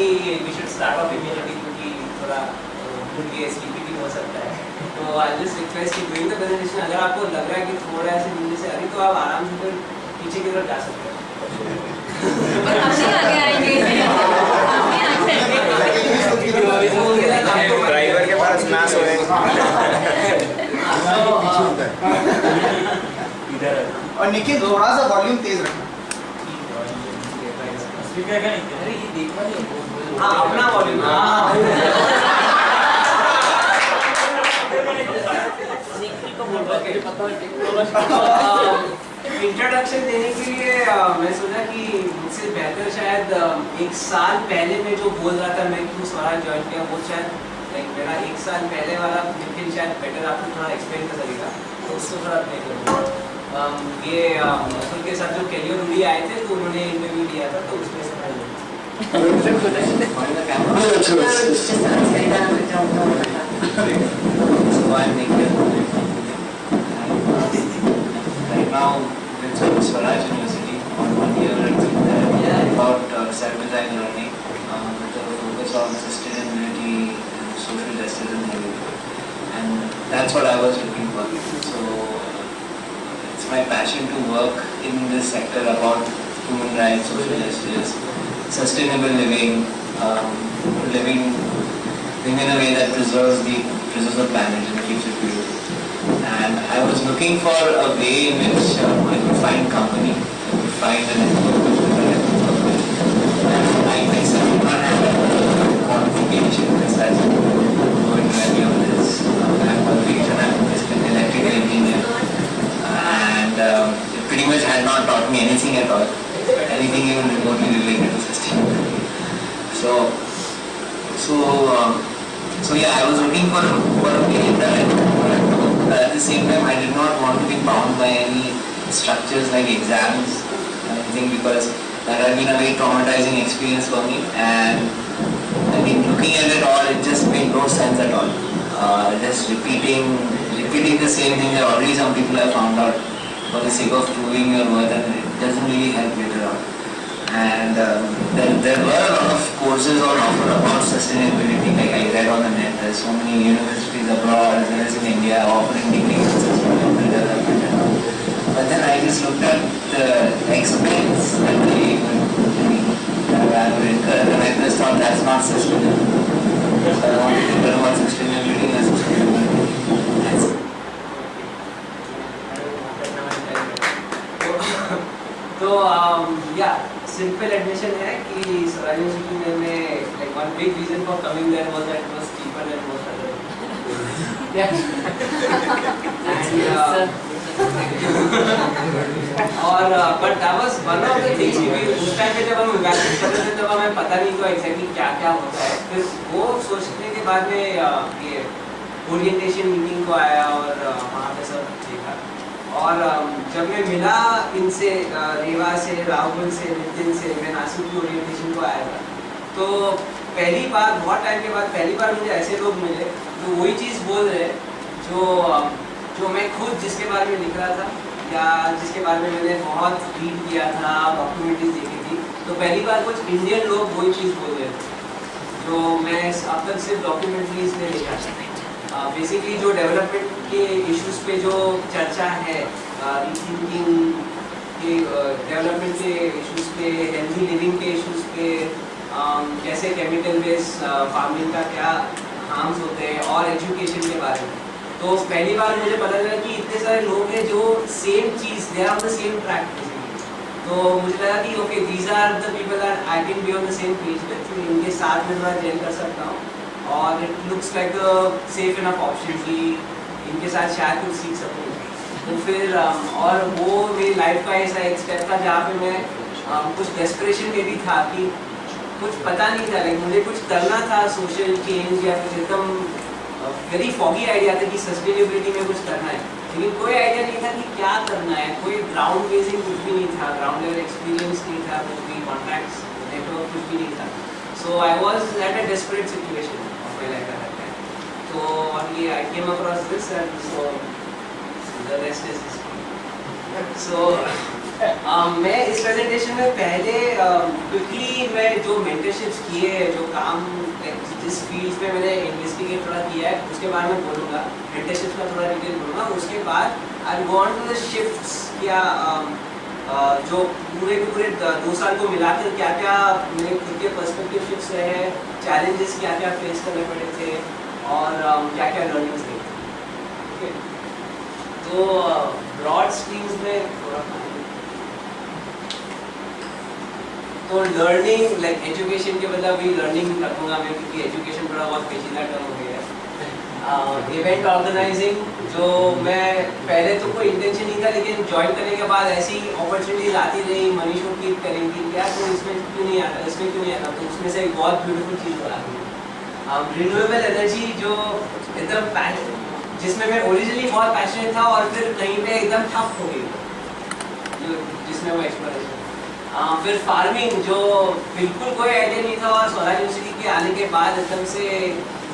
कि we should start off immediately क्योंकि थोड़ा भूल गए स्लीपी भी हो सकता है। तो आई जस्ट रिक्वेस्ट कि डूइंग द प्रेजेंटेशन अगर आपको लग रहा है कि थोड़ा ऐसे नीचे से अभी तो आप आराम से फिर पीछे की तरफ़ जा सकते हो। हम आगे आएँगे। ड्राइवर के पास ना सोए और निखिल थोड़ा सा वॉल्यूम तेज रखना। अरे ये देखा नहीं हाँ अपना वॉल्यूम हाँ। इंट्रोडक्शन देने के लिए मैं सोचा कि मुझसे बेहतर शायद एक साल पहले मैं जो बोल रहा था मैं क्यों स्वराज ज्वाइन किया वो शायद लाइक मेरा एक साल पहले वाला निखिल शायद बेटर आपको थोड़ा एक्सप्लेन कर सकेगा। तो उससे थोड़ा प्ले करूँगा ये अ, के साथ जो कैलियो रूडी आए थे तो उन्होंने इंटरव्यू लिया था तो उसमें Nikhil. Right now, University on one year uh, about learning with a focus on sustainability and social justice and. And that's what I was looking for. So uh, it's my passion to work in this sector about human rights, social justice, sustainable living, um, living living in a way that preserves the preserves the planet and keeps it beautiful. And I was looking for a way in which uh, I could find company, I could find a network which could connect with company. And I myself do not have a qualification as such going to any of this. Um, I have qualification, I'm just an electrical engineer. And um, it pretty much had not taught me anything at all, anything even remotely related to sustainability. So so, um, so yeah, I was looking for, for a way that I could but at the same time I did not want to be bound by any structures like exams or anything because that had been a very traumatizing experience for me. And I mean looking at it all it just made no sense at all. Uh, just repeating repeating the same thing that already some people have found out for the sake of proving your worth and it doesn't really help later on and um, there, there were a lot of courses on offer about sustainability. Like I read on the net there's so many universities abroad as well as in India offering degrees in sustainable development but then I just looked at the expense that they uh, I would incur and I just thought that's not sustainable so I wanted to learn about sustainability and sustainability That's it. तो या simple admission है कि Swaraj university में like one big reason for coming there was that it was cheaper than most other और but that was one of the things क्योंकि उस time पे जब हम इवैल्यूएट कर रहे थे, तब हमें पता नहीं था एग्जैक्टली क्या क्या होता है। फिर वो सोचने के बाद में ये ओरिएंटेशन मीटिंग को आया और वहाँ पे सब देखा। और जब मैं मिला इनसे रेवा से, राहुल से, नितिन से, मैं नासिक की ओरिएंटेशन को आया था। तो पहली बार, बहुत टाइम के बाद, पहली बार मुझे ऐसे लोग मिले, जो वही चीज़ बोल रहे जो जो मैं खुद जिसके बारे में लिख रहा था, या जिसके बारे में मैंने बहुत रीड किया था डॉक्यूमेंट्रीज देखी थी तो पहली बार कुछ इंडियन लोग वही चीज़ बोल रहे थे, जो मैं अब तक सिर्फ़ डॉक्यूमेंट्रीज में देखा था। बेसिकली जो डेवलपमेंट के इश्यूज़ पे जो चर्चा है रीथिंकिंग के डेवलपमेंट के इश्यूज़ पे हेल्थी लिविंग के इश्यूज़ पे कैसे केमिकल बेस्ड फ़ार्मिंग का क्या हार्म्स होते हैं, और एजुकेशन के बारे में। तो पहली बार मुझे पता चला कि इतने सारे लोग हैं जो same cheese they are on the same track तो मुझे लगा कि okay these are the people are I can be on the same page with इनके साथ में थोड़ा जेल कर सकता हूँ। और it looks like safe enough option कि इनके साथ शायद कुछ सीख सकूँ। तो फिर um, और वो मेरी लाइफ का ऐसा एक स्टेप था जहाँ पे मैं um, कुछ डेस्परेशन में भी था कि कुछ पता नहीं था लाइक मुझे कुछ करना था सोशल चेंज या कुछ एकदम वेरी फॉगी आइडिया था कि सस्टेनेबिलिटी में कुछ करना है। लेकिन कोई आइडिया नहीं था कि क्या करना है। कोई ग्राउंड बेसिंग कुछ भी नहीं था। ग्राउंड लेवल एक्सपीरियंस नहीं था। कुछ भी कॉन्टैक्ट्स नेटवर्क कुछ भी नहीं था। So I was at a desperate situation तो ये I came across this and so the rest is so मैं इस प्रेजेंटेशन में पहले क्विकली मैं जो मेंटरशिप्स किए हैं जो काम जिस फ़ील्ड में मैंने इन्वेस्टिगेट थोड़ा किया है उसके बारे में बोलूँगा। मेंटरशिप्स का थोड़ा डिटेल बोलूँगा। उसके बाद I gone to the shifts um, uh, जो पूरे के पूरे दो साल को मिलाकर क्या क्या मेरे खुद के पर्सपेक्टिव शिफ्ट्स रहे हैं चैलेंजेस क्या क्या फेस करने पड़े थे और um, क्या क्या लर्निंग्स थे। तो ब्रॉड स्ट्रीम्स में थोड़ा तो लर्निंग लाइक एजुकेशन के बदला भी लर्निंग रखूँगा मैं क्योंकि एजुकेशन थोड़ा बहुत पेचीदा टर्म हो गया है। इवेंट ऑर्गेनाइजिंग जो मैं पहले तो कोई इंटेंशन नहीं था लेकिन ज्वाइन करने के बाद ऐसी अपॉर्चुनिटीज़ आती रही मनीषों की करेंगी क्या तो इसमें क्यों नहीं आता इसमें क्यों नहीं आता तो उसमें से एक बहुत ब्यूटीफुल चीज़ हो आती रिन्यूएबल एनर्जी जो एकदम जिसमें मैं ओरिजिनली बहुत पैशनेट था और फिर कहीं पे एकदम ठप हो गई। जिसमें वो एक्सप्लोरेशन फिर फ़ार्मिंग जो बिल्कुल कोई आइडिया नहीं था और स्वराज यूनिवर्सिटी के आने के बाद एकदम से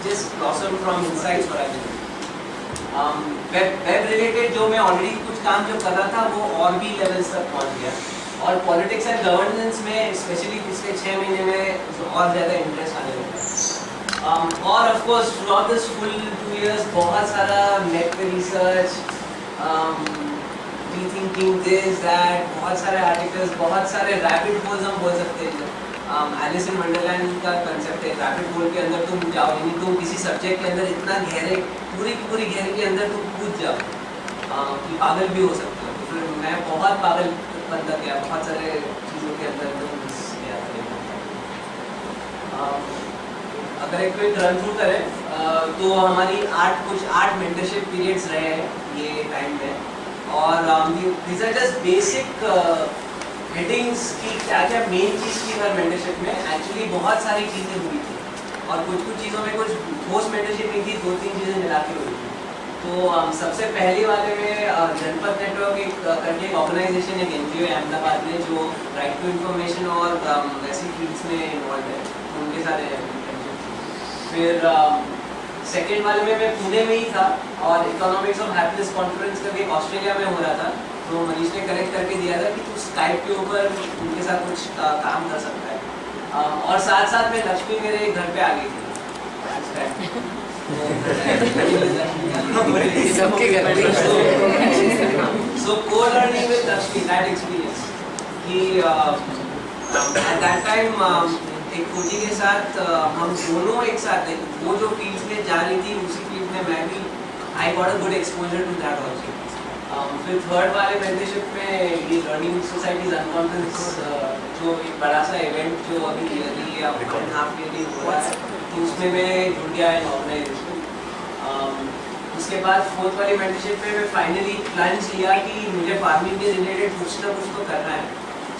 just blossom from inside Swaraj web related जो मैं ऑलरेडी कुछ काम जो कर रहा था वो और भी लेवल्स तक पहुँच गया। और पॉलिटिक्स एंड गवर्नेंस में स्पेशली पिछले छः महीने में और ज़्यादा इंटरेस्ट आने लगा। Um, और of course through this full two years बहुत सारा नेट पे रिसर्च रीथिंकिंग दिस दैट बहुत सारे आर्टिकल्स बहुत सारे रैपिड होल्स हम बोल सकते हैं। एलिस इन वंडरलैंड का कंसेप्ट है। रैपिड होल के अंदर तुम जाओ यानी तुम किसी सब्जेक्ट के अंदर इतना गहरे पूरी की पूरी गहरे के अंदर तुम कूद जाओ। Uh, कि पागल भी हो सकते हो। तो फिर मैं बहुत पागल बनता गया बहुत सारे चीज़ों के अंदर तुम um, अगर एक क्विक रन थ्रू करें तो हमारी आठ कुछ आठ मेंटरशिप पीरियड्स रहे हैं ये टाइम में। और these are just basic headings की क्या क्या मेन चीज़ की हर मेंटरशिप में? एक्चुअली बहुत सारी चीज़ें हुई थी। और कुछ कुछ चीज़ों में कुछ ठोस मेंटरशिप नहीं थी दो तीन चीज़ें मिला के हुई थी। तो um, सबसे पहले वाले में uh, जनपद नेटवर्क एक uh, करके एक ऑर्गेनाइजेशन है एन है अहमदाबाद में जो राइट टू इन्फॉर्मेशन और um, वैसी फील्ड्स में इन्वॉल्व है। उनके साथ है फिर सेकेंड वाले में मैं पुणे में ही था और इकोनॉमिक्स ऑफ़ हैप्पीनेस कॉन्फ्रेंस करके ऑस्ट्रेलिया में हो रहा था। तो मनीष ने कनेक्ट करके दिया था कि तू स्काइप के ऊपर उनके साथ कुछ uh, काम कर सकता है। uh, और साथ साथ में लक्ष्मी मेरे घर पे आ गई थी। पे। So co-learning with Lakshmi that experience कि एट दैट टाइम एक कोची के साथ हम दोनों एक साथ like, वो जो फ़ील्ड में जा रही थी उसी फ़ील्ड में मैं भी I got a good exposure to that also फिर थर्ड वाले मेंटरशिप में ये लर्निंग सोसाइटीज अनकॉन्फ्रेंस जो एक बड़ा सा इवेंट जो अभी ईयरली या वन हाफ़ ईयरली हो रहा है तो उसमें मैं जुड़ गया इन ऑर्गेनाइजेशन उसके बाद फोर्थ वाली मेंटरशिप में मैं फाइनली प्लान लिया कि मुझे फ़ार्मिंग के रिलेटेड कुछ ना कुछ तो करना है।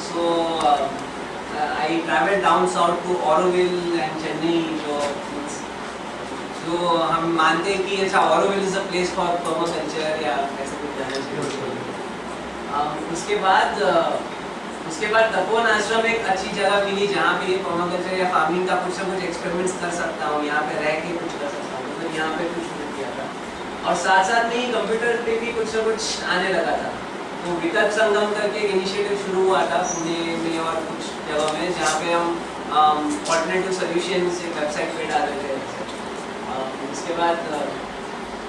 So I travel down south to Auroville and Chennai जो जो हम मानते हैं कि अच्छा Auroville is a place for permaculture या ऐसे कुछ जाना चाहिए um, उसके बाद uh, उसके बाद तपोन आश्रम एक अच्छी जगह मिली जहाँ पे ये पर्माकल्चर या फ़ार्मिंग का कुछ ना कुछ एक्सपेरिमेंट्स कर सकता हूँ यहाँ पे रह के कुछ कर सकता हूँ। मतलब यहाँ पे कुछ नहीं किया था। और साथ साथ में ही कंप्यूटर पे भी कुछ ना कुछ आने लगा था। तो विकल्प संगम करके एक इनिशिएटिव शुरू हुआ था पुणे में और कुछ जगह में जहाँ पे हम ऑल्टरनेटिव सोल्यूशन एक वेबसाइट पे डाल रहे थे। उसके बाद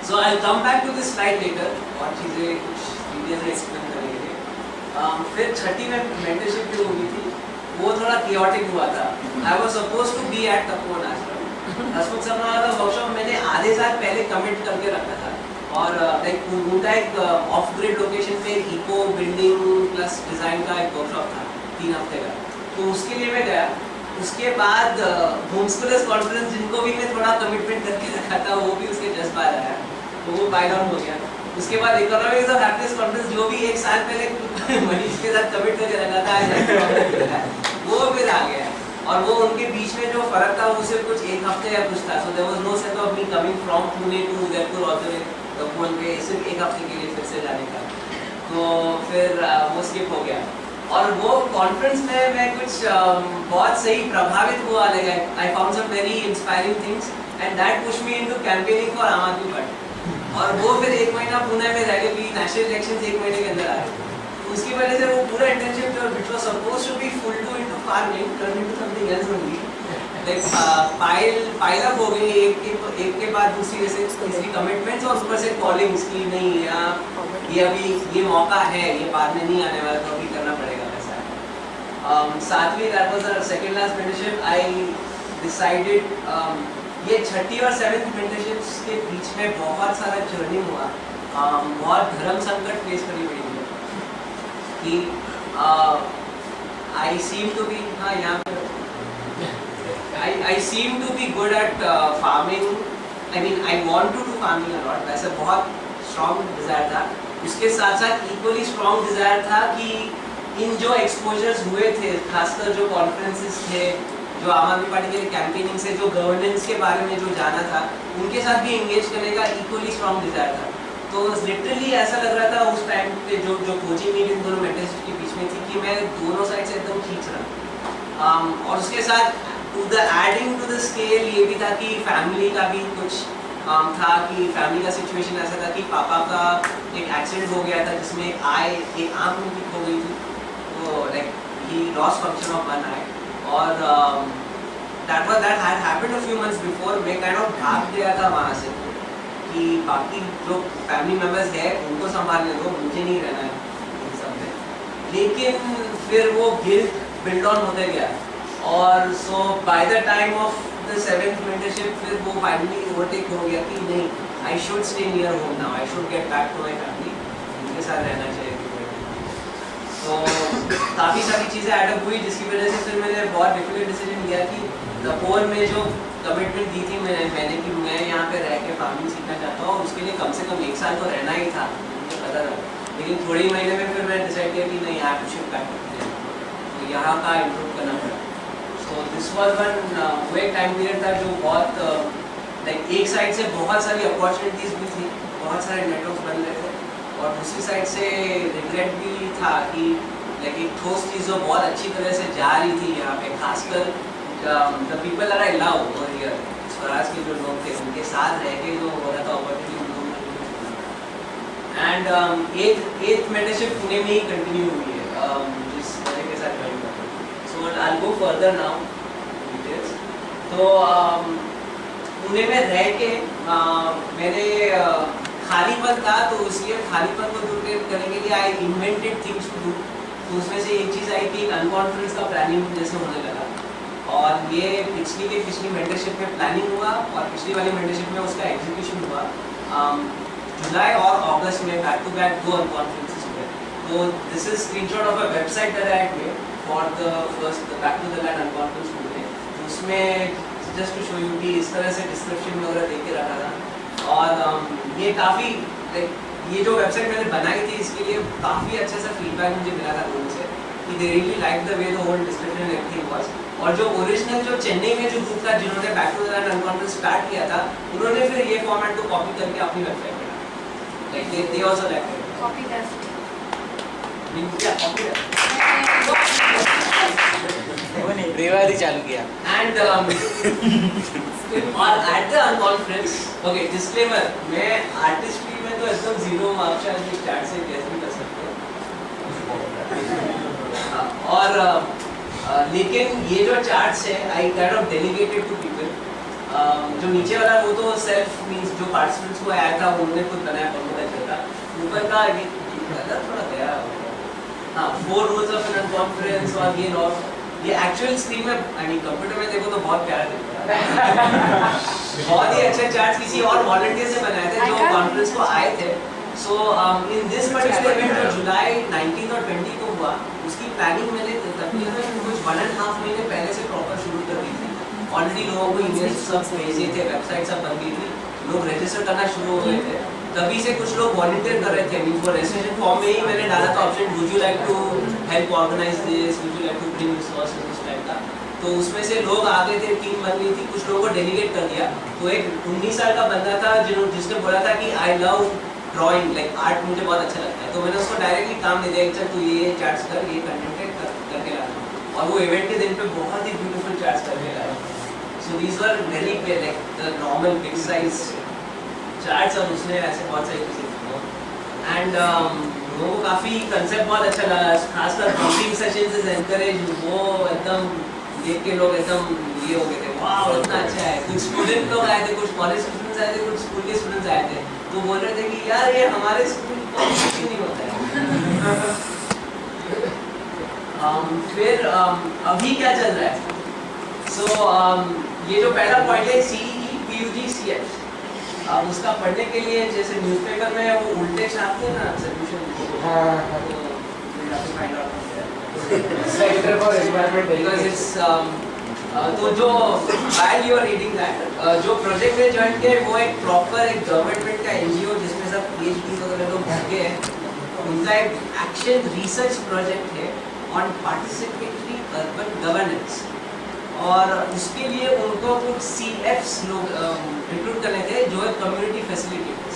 so I come back to this slide later और चीज़ें कुछ डिटेल से एक्सप्लेन करेंगे। फिर छठी में मेंटरशिप जो हुई थी वो थोड़ा chaotic हुआ था। I was suppose to be at Tapovan Ashram Hasmukh का वर्कशॉप मैंने आधे साल पहले कमिट करके रखा था। और लाइक उनका एक ऑफ़ ग्रिड लोकेशन पे इको बिल्डिंग प्लस डिज़ाइन का एक वर्कशॉप था, तीन हफ़्ते का। तो उसके लिए मैं गया। उसके बाद होम स्कूलर्स कॉन्फ्रेंस जिनको भी मैं थोड़ा कमिटमेंट करके रखा था वो भी उसके जस्ट बाद आया। तो वो बाय डाउन हो गया। उसके बाद इकोनॉमिक्स ऑफ़ हैप्पीनेस कॉन्फ्रेंस जो भी एक साल पहले मनीष के साथ कमिट करके रखा था वो फिर आ गया। और वो उनके बीच में जो फ़र्क था, वो सिर्फ़ कुछ एक हफ़्ते या कुछ था। So there was no sense of me coming from Pune to Udaipur और फिर तपोवन पे सिर्फ़ एक हफ़्ते के लिए फिर से जाने का। तो फिर वो स्किप हो गया। और वो कॉन्फ्रेंस में मैं कुछ um, बहुत सही प्रभावित हुआ। लगा I found some very inspiring things and that push me into campaigning for Aam Aadmi Party और वो फिर एक महीना पुणे में रह गए भी नेशनल इलेक्शन एक महीने के अंदर आ रहे थे उसकी वजह से वो पूरा इंटर्नशिप जो was supposed to be full to into farming turned into something else only like pile up हो गई एक के एक के बाद दूसरी जैसे कमिटमेंट्स और ऊपर से नहीं ये अभी ये मौका है ये बाद में नहीं आने वाला तो अभी करना पड़ेगा वैसा सातवीं that last mentorship I decided ये छठी और मेंटरशिप्स के बीच में बहुत सारा जर्नी हुआ। Um, बहुत धर्म संकट फेस करनी पड़ी मुझे कि आई सीम टू बी हाँ यहाँ पे I, I seem to be good at uh, farming. I mean, I want to do farming a lot. वैसे बहुत strong desire था. उसके साथ साथ equally strong desire था कि इन जो exposures हुए थे, खासकर जो conferences थे, जो आम आदमी पार्टी के कैंपेनिंग से जो गवर्नेंस के बारे में जो जाना था, उनके साथ भी engage करने का equally strong desire था. तो लिटरली ऐसा लग रहा था उस टाइम पे जो जो कोचिंग मीटिंग दोनों मेंटर्स के बीच में थी कि मैं दोनों साइड से एकदम खींच रहा um, और उसके साथ to the adding to the scale ये भी था कि फैमिली का भी कुछ um, था कि फैमिली का सिचुएशन ऐसा था कि पापा का एक एक्सीडेंट हो गया था जिसमें एक आई एक आँख उनकी खो गई थी। तो like he loss function of one I और that was that had happened a few months before मैं काइंड ऑफ़ भाग गया था वहाँ से कि बाकी जो फैमिली मेंबर्स है उनको संभालने दो मुझे नहीं रहना है इन सब में। लेकिन फिर वो गिल्ट बिल्ड ऑन होते गया। और so by the time of the seventh mentorship फिर वो फाइनली ओवरटेक हो गया कि नहीं I should stay near home now I should get back to my family उनके साथ रहना चाहिए तो काफ़ी सारी चीज़ें एडअप हुई, जिसकी वजह से फिर मैंने बहुत डिफ़िकल्ट डिसीज़न लिया कि तपोर में जो कमिटमेंट दी थी मैंने मैंने कि मैं यहाँ पे रह के फ़ार्मिंग सीखना चाहता हूँ, उसके लिए कम से कम एक साल तो रहना ही था, मुझे पता था। लेकिन थोड़े ही महीने में फिर मैंने डिसाइड किया कि नहीं यहाँ टू शिफ्ट बैक तो यहाँ का इम्प्रूव करना दिस वॉज़ वन वो एक टाइम पीरियड था जो बहुत लाइक एक साइड से बहुत सारी अपॉर्चुनिटीज़ भी थी बहुत सारे नेटवर्क बन रहे थे। और दूसरी साइड से रिग्रेट भी था कि लाइक एक ठोस चीज़ जो बहुत अच्छी तरह से जा रही थी यहाँ पे खासकर the people are I love over here Swaraj के जो लोग थे उनके साथ रह के जो हो रहा था opportunity and eighth eighth mentorship Pune में ही कंटिन्यू हुई है। Um, जिस तरह के साथ join so I go further now details तो um, पुणे में रह के uh, मैंने uh, खालीपन था तो इसलिए खालीपन को दूर करने के लिए I invented things to do तो उसमें से एक चीज़ आई कि अनकॉन्फ्रेंस का प्लानिंग जैसे होने लगा। और ये पिछली के पिछली मेंटरशिप में प्लानिंग हुआ और पिछली वाली मेंटरशिप में उसका एग्जीक्यूशन हुआ। Um, जुलाई और अगस्त में बैक टू बैक दो अनकॉन्फ्रेंसेस हुए। तो this is screenshot of a website that I had made for the first back to the land unconference हुए उसमें जस्ट टू शो यू कि इस तरह से डिस्क्रिप्शन वगैरह दे के रखा था। और um, ये काफ़ी लाइक ये जो वेबसाइट मैंने बनाई थी इसके लिए काफ़ी अच्छा सा फीडबैक मुझे मिला था लोगों से कि they really like the way the whole description everything was और जो ओरिजिनल जो चेन्नई में जो ग्रुप था जिन्होंने back to the land unconference start किया था उन्होंने फिर ये फॉर्मेट को कॉपी करके अपनी वेबसाइट पे डाला like they they also like copy रेवादी चालू किया। एंड um, और at the unconference okay disclaimer मैं आर्टिस्ट्री में तो एकदम ज़ीरो मार्क्स शायद इस चैट से गेस भी कर सकते हो। और uh, uh, लेकिन ये जो चार्ट्स है I kind of delegated to people जो नीचे वाला वो तो सेल्फ मींस जो पार्टिसिपेंट्स को आया था उन्होंने खुद बनाया अच्छा था ऊपर का थोड़ा हाँ four rules of an conference और ये लॉ ये एक्चुअल स्क्रीन में मीन कंप्यूटर में देखो तो बहुत प्यारा दिखता है। बहुत ही अच्छे चार्ट्स किसी और वॉलंटियर से बनाए थे जो कॉन्फ्रेंस को आए थे। So in this particular event जो जुलाई 19 और 20 को हुआ उसकी प्लानिंग मैंने तकरीबन कुछ वन एंड हाफ़ महीने पहले से प्रॉपर शुरू कर दी थी। ऑलरेडी लोगों को ईमेल सब भेजे थे वेबसाइट सब बन गई थी। लोग रजिस्टर करना शुरू हो गए थे। तभी से कुछ लोग वॉलंटियर कर रहे थे मीन वो रजिस्ट्रेशन फॉर्म में ही मैंने डाला था option would you like to help organise this would you like to bring resources उस टाइप का। तो उसमें से लोग आ गए थे टीम बन गई थी, कुछ लोगों को डेलीगेट कर दिया। तो एक 19 साल का बंदा था जिन्होंने जिसने बोला था कि I love drawing like art मुझे बहुत अच्छा लगता है। तो मैंने उसको डायरेक्टली काम दे दिया चल तू ये चार्ट्स कर, ये कंटेंट कर, करके लाना और वो इवेंट के दिन पे बहुत ही ब्यूटीफुल चार्ट्स करके लाया so these were very like the normal big size charts और उसने ऐसे बहुत सारी चीज़ें एंड लोगों को काफ़ी कंसेप्ट बहुत अच्छा लगा। खासकर पंपिंग सेशंस इज़ एनकरेज वो एकदम देख के लोग एकदम ये हो गए थे। वाह इतना अच्छा है। कुछ स्टूडेंट लोग आए थे कुछ कॉलेज स्टूडेंट्स आए थे कुछ स्कूल के स्टूडेंट्स आए थे। तो बोल रहे थे कि यार ये हमारे स्कूल में नहीं होता है। Um, फिर um, अभी क्या चल रहा है? सो so, um, ये जो पहला पॉइंट है C E P U G C H अब उसका पढ़ने के लिए जैसे न्यूज़पेपर में वो उल्टे छापते हैं ना solution Environment because Education. it's um, uh, तो जो you are reading that uh, जो प्रोजेक्ट में ज्वाइन किया वो एक प्रॉपर एक गवर्नमेंट का एनजीओ जिसमें सब पीएचडी वगैरह लोग भरके हैं उनका एक एक्शन रिसर्च प्रोजेक्ट है ऑन पार्टिसिपेटरी अर्बन गवर्नेंस और उसके लिए उनको कुछ सी एफ्स लोग रिक्रूट करने थे जो है कम्युनिटी फैसिलिटेटर्स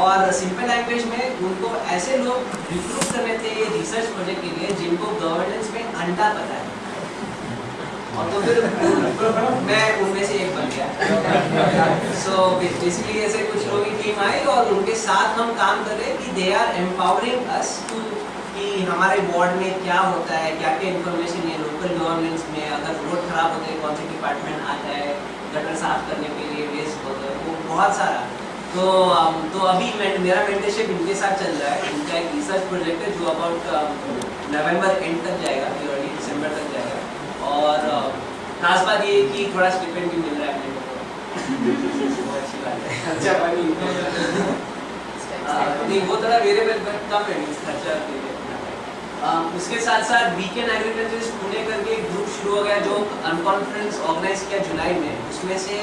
और सिंपल लैंग्वेज में उनको ऐसे लोग रिक्रूट करने थे ये रिसर्च प्रोजेक्ट के लिए जिनको गवर्नेंस में अंडा पता है। और तो फिर मैं उनमें से एक बन गया। सो बेसिकली ऐसे कुछ लोगों की टीम आई और उनके साथ हम काम कर रहे कि they are empowering us to कि हमारे वार्ड में क्या होता है, क्या क्या इन्फॉर्मेशन है लोकल गवर्नेंस में अगर रोड खराब होते हैं, कौन से डिपार्टमेंट आता है, गटर साफ़ करने के लिए बहुत सारा। तो तो अभी मैं मेरा मेंटरशिप इनके साथ चल रहा है। इनका एक रिसर्च प्रोजेक्ट है जो अबाउट नवंबर एंड तक जाएगा अर्ली दिसंबर तक जाएगा। और खास बात ये कि थोड़ा स्टिपेंड भी मिल रहा है अपने को। अच्छी बात है। अच्छा बनी नहीं वो थोड़ा वेरिएबल कम है खर्चा के लिए। उसके साथ साथ वीकेंड एग्रीकल्चर पुणे करके एक ग्रुप शुरू हो गया जो अनकॉन्फ्रेंस ऑर्गेनाइज किया जुलाई में। उसमें से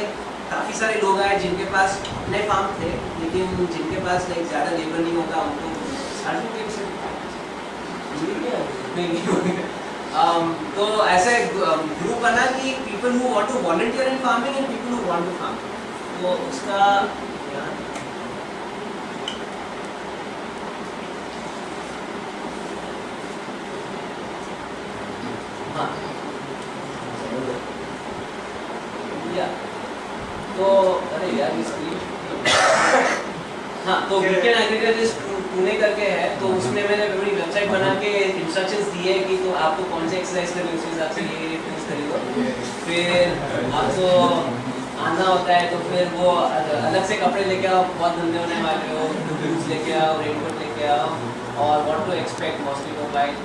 काफ़ी सारे लोग आए जिनके पास अपने फार्म थे लेकिन जिनके पास लाइक ज़्यादा लेबर नहीं होता उनको um, तो ऐसे ग्रुप बना कि people who want to volunteer in farming and people who want to farm तो उसका हाँ। या। तो अरे यार इसकी हाँ तो वीकेंड एग्रीकल्चर पुणे करके है तो उसमें मैंने अपनी वेबसाइट बना के इंस्ट्रक्शंस दिए कि तो आपको कौन से एक्सरसाइज करनी उस हिसाब से ये रेफरेंस खरीदो फिर आपको आना होता है तो फिर वो अलग से कपड़े लेके आओ बहुत धंधे होने वाले हो बूट्स लेके आओ रेनकोट लेके आओ और what to expect mosquito bite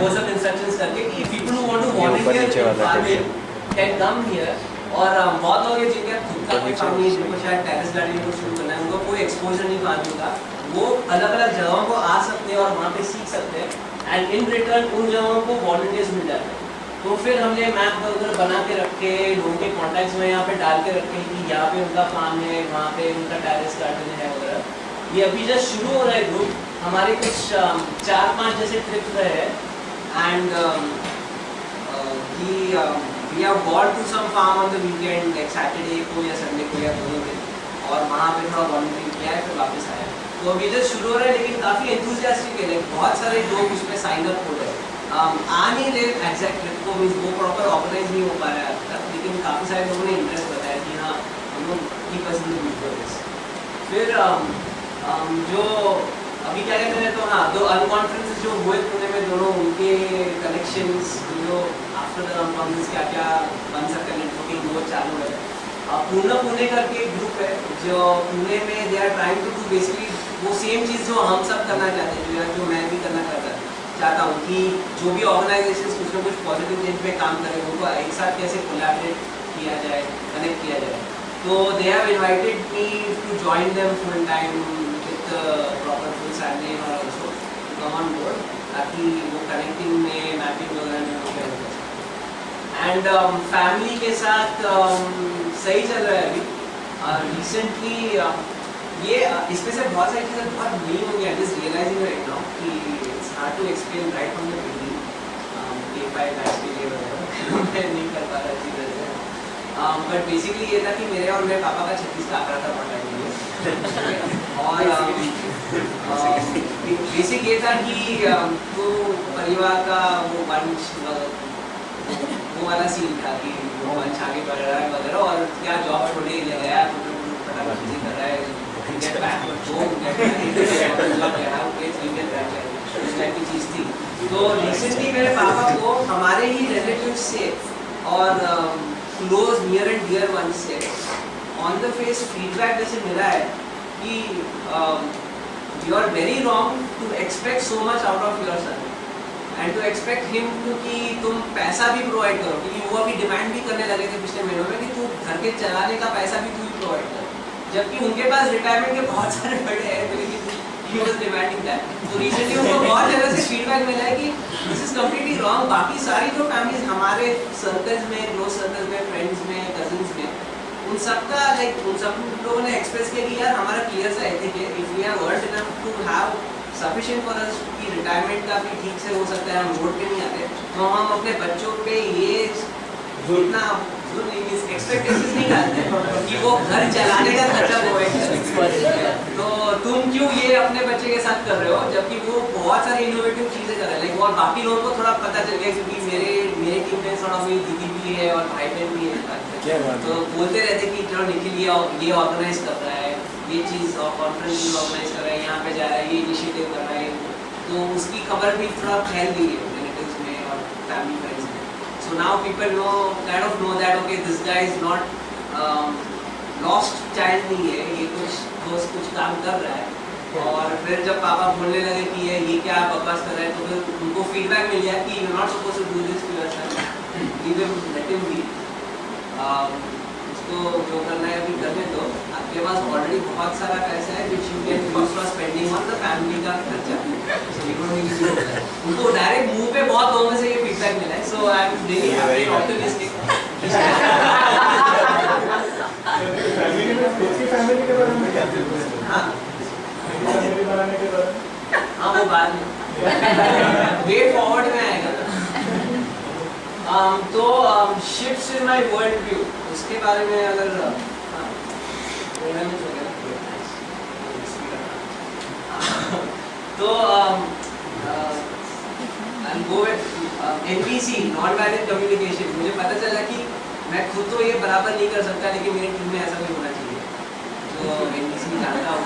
वो सब इंस्ट्रक्शंस करके कि people who want to volunteer farming can come here और बहुत लोग जिनके खुद का कोई काम नहीं है जिनको शायद टेरेस गार्डनिंग को शुरू करना है उनको कोई एक्सपोजर नहीं फ़ार्मिंग का वो अलग अलग जगहों को आ सकते हैं और वहाँ पे सीख सकते हैं। एंड इन रिटर्न उन जगहों को वॉलंटियर्स मिल जाते हैं। तो फिर हमने मैप वगैरह बना के रखे लोगों के कॉन्टैक्ट्स में यहाँ पे डाल के रखे कि यहाँ पे उनका फार्म है वहाँ पे उनका टेरेस गार्डन है वगैरह। ये अभी जस्ट शुरू हो रहा है ग्रुप हमारे कुछ चार पाँच जैसे ट्रिप रहे and we have got to some farm on the weekend like Saturday को या संडे को या दोनों दिन और वहाँ पे थोड़ा वॉलंटियर किया है फिर वापस आया। तो अभी जस्ट शुरू हो रहा है लेकिन काफ़ी एंथुजियास्टिक है। लाइक बहुत सारे लोग उसमें साइन अप हो रहे हैं। Um, आ नहीं रहे एग्जैक्ट ट्रिप को मीन्स वो प्रॉपर ऑर्गेनाइज नहीं हो पा रहा है अब तक लेकिन काफ़ी सारे लोगों ने इंटरेस्ट बताया कि हाँ हम लोग की पसंद फिर um, um, जो अभी क्या कहते हैं तो हाँ दो अनकॉन्फ्रेंस जो हुए पुणे में, दोनों उनके कनेक्शन जो आफ्टर द अनकॉन्फ्रेंस क्या क्या बन सकते हैं नेटवर्किंग वो चालू है। पूर्ण पुणे करके एक ग्रुप है, जो पुणे में they are trying to do basically वो सेम चीज़ जो हम सब करना चाहते हैं, जो जो मैं भी करना चाहता चाहता हूँ कि जो भी ऑर्गेनाइजेशन कुछ ना कुछ पॉजिटिव चेंज में काम करें, उनको एक साथ कैसे कोलैबोरेट किया जाए कनेक्ट किया जाए। तो they have invited me to join them full time with proper full salary और ऑल्सो कम ऑन बोर्ड ताकि वो में वगैरह में हो। गया एंड फैमिली के साथ um, सही चल रहा है अभी। रिसेंटली uh, ये इसमें से बहुत सारी चीज़ें बहुत नई होंगी। I just realising right now कि it's hard to explain right from the beginning day by batch के लिए वगैरह। मैं नहीं कर पा रहा अच्छी तरह से बट बेसिकली ये था कि मेरे और मेरे पापा का छत्तीस का आंकड़ा था बहुत टाइम और बेसिक ये था कि तो परिवार का वो वंश वो वाला सीन था कि वो वंश आगे बढ़ रहा है वगैरह और क्या जॉब छोड़े ले गया तो फटाफट चीज़ें कर रहा है उस टाइप की चीज़ थी। तो रिसेंटली मेरे पापा को हमारे ही रिलेटिव से और close near and dear one से ऑन द फेस फीडबैक जैसे मिला है कि you are very wrong to expect so much out of your son and to expect him क्योंकि तुम पैसा भी प्रोवाइड करो क्योंकि वो अभी डिमांड भी करने लगे थे पिछले महीनों में कि तू घर के चलाने का पैसा भी तू ही प्रोवाइड कर। जबकि उनके पास रिटायरमेंट के बहुत सारे बड़े हैं तो तो रिसेंटली उनको बहुत जगह से फीडबैक मिला है कि दिस इज़ कम्प्लीटली रॉन्ग बाकी सारी जो फैमिलीज़ हमारे सर्कल्स में क्लोज सर्कल्स में फ्रेंड्स में उन सबका लाइक उन सब लोगों ने एक्सप्रेस किया कि यार हमारा क्लियर सा एथिक है। If we are world enough to have sufficient for us कि रिटायरमेंट का भी ठीक से हो सकता है हम वोट पे नहीं आते। तो हम अपने बच्चों पे ये इतना एक्सपेक्टेशंस नहीं डालते कि वो घर चलाने का खर्चा करें तो तुम क्यों ये अपने बच्चे के साथ कर रहे हो जबकि वो बहुत सारी इनोवेटिव चीज़ें कर रहे हैं। लाइक और बाकी लोगों को थोड़ा पता चल गया क्योंकि मेरे मेरे टीम में थोड़ा मेरी दीदी भी है और भाई बहन भी है। तो बोलते रहते कि चलो निखिल ये ये ऑर्गेनाइज कर रहा है ये चीज़ कॉन्फ्रेंस भी ऑर्गेनाइज कर रहा है यहाँ पे जा रहा है ये इनिशिएटिव कर रहा है। तो उसकी खबर भी थोड़ा फैल गई है रिलेटिव्स में और फैमिली में। So now people know, kind of know that okay, this guy is not um, lost child नहीं है, ये कुछ दोस्त कुछ काम कर रहा है। और फिर जब पापा बोलने लगे कि ये ये क्या बकवास कर रहे हैं तो फिर उनको फीडबैक मिल गया कि you not suppose to do this to your son leave him let him be उसको जो करना है अभी करने दो आपके पास ऑलरेडी बहुत सारा पैसा है which you can use for spending on the family का खर्चा। don't need to do that. उनको डायरेक्ट मुँह पे बहुत लोगों से ये फीडबैक मिला है। So I am really happy optimistic family में फैमिली के बारे में क्या हाँ। फैमिली बनाने के बारे में हाँ वो बाद में। वे फॉरवर्ड में आएगा। Um, तो shifts in my world view उसके बारे में अगर हाँ, तो NVC नॉन वायलेंट कम्युनिकेशन मुझे पता चला कि मैं खुद तो ये बराबर नहीं कर सकता लेकिन मेरी टीम में ऐसा भी होना चाहिए। तो NVC जानता हूँ।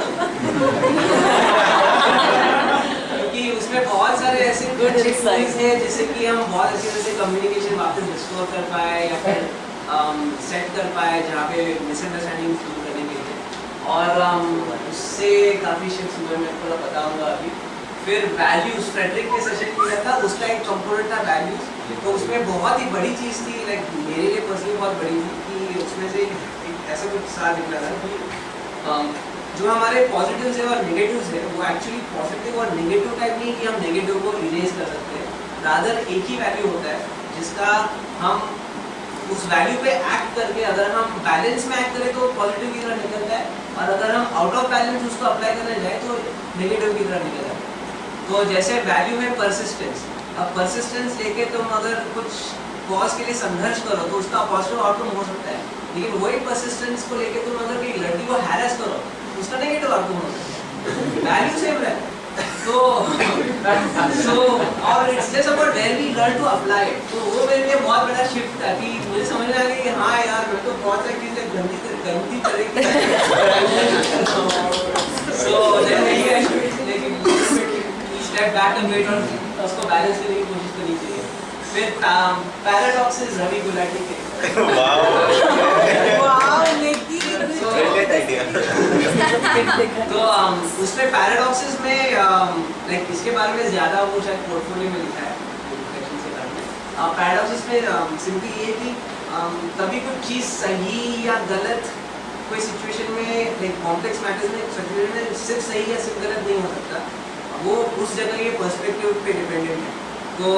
क्योंकि उसमें बहुत सारे ऐसे गुड चेकपॉइंट्स हैं जिससे कि हम बहुत अच्छी तरह से कम्युनिकेशन वापस रिस्टोर कर पाए या फिर सेट कर पाए जहाँ पे मिसअंडरस्टैंडिंग दूर करने के लिए। और um, उससे काफ़ी शिफ्ट हुए मैं थोड़ा बताऊँगा अभी। फिर वैल्यूज़ फ्रेडरिक ने सेशन किया था उसका एक कंपोनेंट था वैल्यूज़ तो उसमें बहुत ही बड़ी चीज़ थी लाइक मेरे लिए पर्सनली बहुत बड़ी थी कि उसमें से एक, ऐसा कुछ साथ निकला था कि um, जो हमारे पॉजिटिव्स है और नेगेटिव्स है वो एक्चुअली पॉजिटिव और नेगेटिव टाइप नहीं कि हम नेगेटिव को इरेज कर सकते हैं। रादर एक ही वैल्यू होता है जिसका हम उस वैल्यू पे एक्ट करके अगर हम बैलेंस में एक्ट करें तो पॉजिटिव की तरह निकलता है और अगर हम आउट ऑफ़ बैलेंस उसको अप्लाई करने जाए तो नेगेटिव की तरह निकल जाता है। तो जैसे वैल्यू है परसिस्टेंस अब परसिस्टेंस लेके तुम अगर कुछ कॉज के लिए संघर्ष करो तो उसका पॉजिटिव आउटकम हो सकता है। लेकिन वही परसिस्टेंस को लेके तुम अगर कोई लड़की को हैरेस करो, उसका नेगेटिव आउटकम हो सकता है। वैल्यू सेम है तो so और it's just about where we learn to apply तो वो मेरे लिए बहुत बड़ा शिफ्ट था कि मुझे समझ में आ गया कि हाँ यार मैं तो बहुत सारी चीज़ें गंदी गंदी तरीके सो लेकिन स्टेप बैक एंड वेट और उसको बैलेंस करने की कोशिश करनी चाहिए. फिर पैराडॉक्सेस रवि गुलाटी के. Idea. तो um, उसमें पैराडॉक्सेस में लाइक इसके बारे में ज़्यादा वो शायद पोर्टफोलियो में लिखा है पैराडॉक्सेस में सिंपली ये कि um, कभी कुछ चीज़ सही या गलत कोई सिचुएशन में लाइक कॉम्प्लेक्स मैटर्स में सिचुएशन में सिर्फ़ सही या सिर्फ़ गलत नहीं हो सकता वो उस जगह के पर्सपेक्टिव पे डिपेंडेंट है तो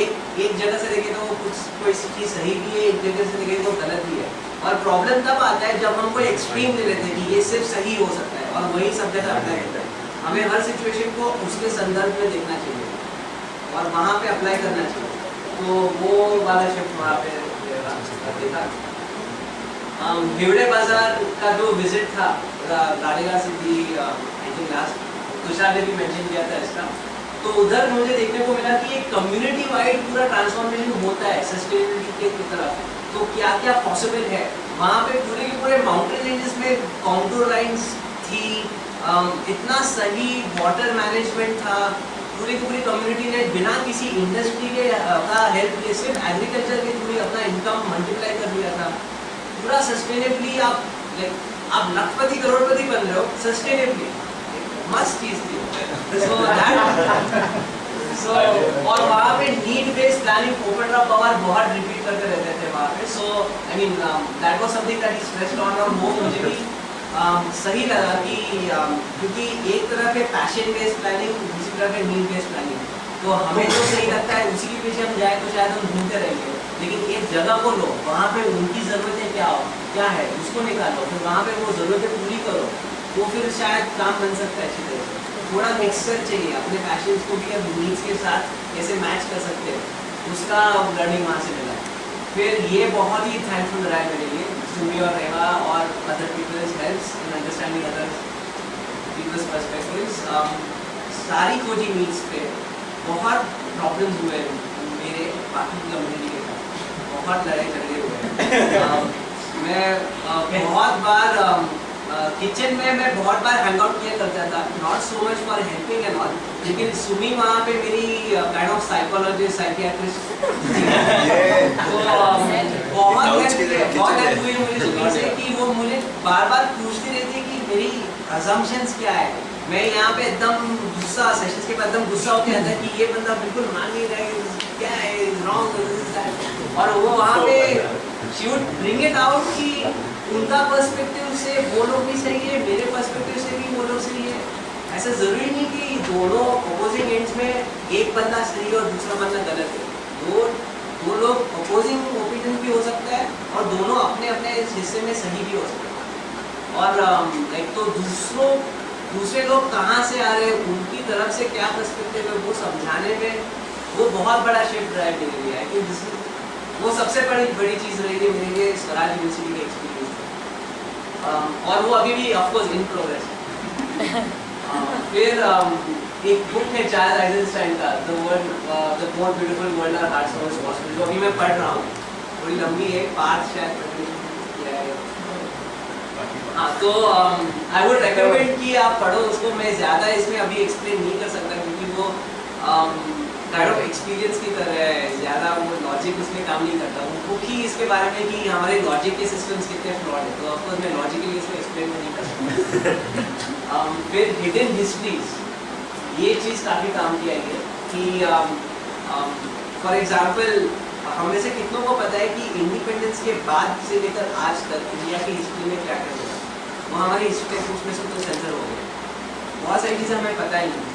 एक एक जगह से देखें तो कुछ कोई चीज़ सही भी है, एक जगह से देखें तो गलत भी है। और प्रॉब्लम तब आता है जब हम कोई एक्सट्रीम ले लेते हैं कि ये सिर्फ़ सही हो सकता है और वही सब जगह अप्लाई होता है। हमें हर सिचुएशन को उसके संदर्भ में देखना चाहिए और वहाँ पे अप्लाई करना चाहिए। तो वो वाला शिफ्ट वहाँ पे हिवड़े बाज़ार का जो विज़िट था गाड़ीगा city I think last Tushar ने भी मेंशन किया था इसका। तो उधर मुझे देखने को मिला कि एक कम्युनिटी वाइड पूरा ट्रांसफॉर्मेशन होता है सस्टेनेबिलिटी की तरफ़। तो क्या क्या पॉसिबल है? वहाँ पे पूरे के पूरे माउंटेन रेंजेस में कॉन्टूर लाइंस थी इतना सही वाटर मैनेजमेंट था। पूरी की पूरी कम्युनिटी ने बिना किसी इंडस्ट्री के का हेल्प लिए, सिर्फ़ एग्रीकल्चर के थ्रू अपना इनकम मल्टीप्लाई कर लिया था। पूरा सस्टेनेबली आप लाइक आप लखपति, करोड़पति बन रहे हो सस्टेनेबली चीज़ थी सो दैट सो और वहाँ पे नीड बेस्ड प्लानिंग पोपट राव पवार बहुत रिपीट करते रहते थे वहाँ पे। So I mean that was something that is stressed on और वो मुझे भी um, सही लगा कि um, क्योंकि एक तरह के पैशन बेस्ड प्लानिंग दूसरी तरह के नीड बेस्ड प्लानिंग तो हमें जो सही लगता है उसी के पीछे हम जाए तो शायद हम ढूंढते रहेंगे। लेकिन एक जगह को लो वहाँ पे उनकी ज़रूरतें क्या हो क्या है उसको निकालो फिर वहाँ पे वो ज़रूरतें पूरी करो। वो फिर शायद काम बन सकता है अच्छी तरह से। थोड़ा मिक्सचर चाहिए अपने पैशंस को भी अब नीड्स के साथ कैसे मैच कर सकते हैं उसका लर्निंग वहाँ से मिला। फिर ये बहुत ही थैंकफुल रहा है मेरे लिए सुमी और रेवा और other peoples helps in understanding other peoples perspectives सारी कोचिंग नीड्स पे बहुत प्रॉब्लम्स हुए मेरे बाकी कम्युनिटी के साथ। बहुत लड़ाई झगड़े हुए um, मैं uh, बहुत बार um, किचन में मैं बहुत बार हैंग आउट किया करता था। Not so much for helping and all लेकिन सुमी वहाँ पे मेरी काइंड ऑफ़ साइकोलॉजिस्ट साइकियाट्रिस्ट बहुत हेल्प बहुत हेल्प हुई मुझे सुमी से कि वो मुझे बार बार पूछती रहती है कि मेरी अजम्पशंस क्या है। मैं यहाँ पे एकदम गुस्सा सेशंस के बाद एकदम गुस्सा होके आता है कि ये बंदा बिल्कुल मान नहीं रहा है क्या है रॉन्ग और वो वहाँ पे she would bring it out कि उनका पर्सपेक्टिव से वो लोग भी सही है मेरे पर्सपेक्टिव से भी वो लोग सही है। ऐसा ज़रूरी नहीं कि दोनों अपोजिंग एंड्स में एक बंदा सही और दूसरा बंदा गलत है। दो दो लोग अपोजिंग ओपिनियन भी हो सकता है और दोनों अपने अपने हिस्से में सही भी हो सकते हैं। और लाइक तो दूसरों दूसरे लोग कहाँ से आ रहे हैं उनकी तरफ़ से क्या पर्सपेक्टिव है वो समझाने में वो बहुत बड़ा शिफ्ट ड्राइव मेरे लिए है कि वो सबसे बड़ी बड़ी चीज़ रही है मेरे लिए स्वराज यूनिवर्सिटी का एक्सपीरियंस um, और वो अभी भी ऑफकोर्स इन प्रोग्रेस है। Uh, फिर um, एक बुक है चार्ल्स आइजनस्टाइन का the world the more beautiful world our hearts of possible जो अभी मैं पढ़ रहा हूँ। थोड़ी लंबी है पार्ट शायद है हाँ तो आई वुड रेकमेंड कि आप पढ़ो उसको मैं ज़्यादा इसमें अभी एक्सप्लेन नहीं कर सकता क्योंकि वो काइंड ऑफ़ एक्सपीरियंस की तरह है ज़्यादा वो लॉजिक उसमें काम नहीं करता। वो बुक ही इसके बारे में कि हमारे लॉजिक के सिस्टम्स कितने फ्लॉड है। तो ऑफकोर्स मैं लॉजिकली इसको एक्सप्लेन नहीं कर सकता। Um, फिर हिडन हिस्ट्रीज ये चीज़ काफ़ी काम की आई है कि फॉर एग्ज़ाम्पल हमें से कितनों को पता है कि इंडिपेंडेंस के बाद से लेकर आज तक इंडिया की हिस्ट्री में क्या क्या हुआ वो हमारी हिस्ट्री बुक्स में से तो सेंसर हो गए। बहुत सारी चीज़ें हमें पता ही नहीं।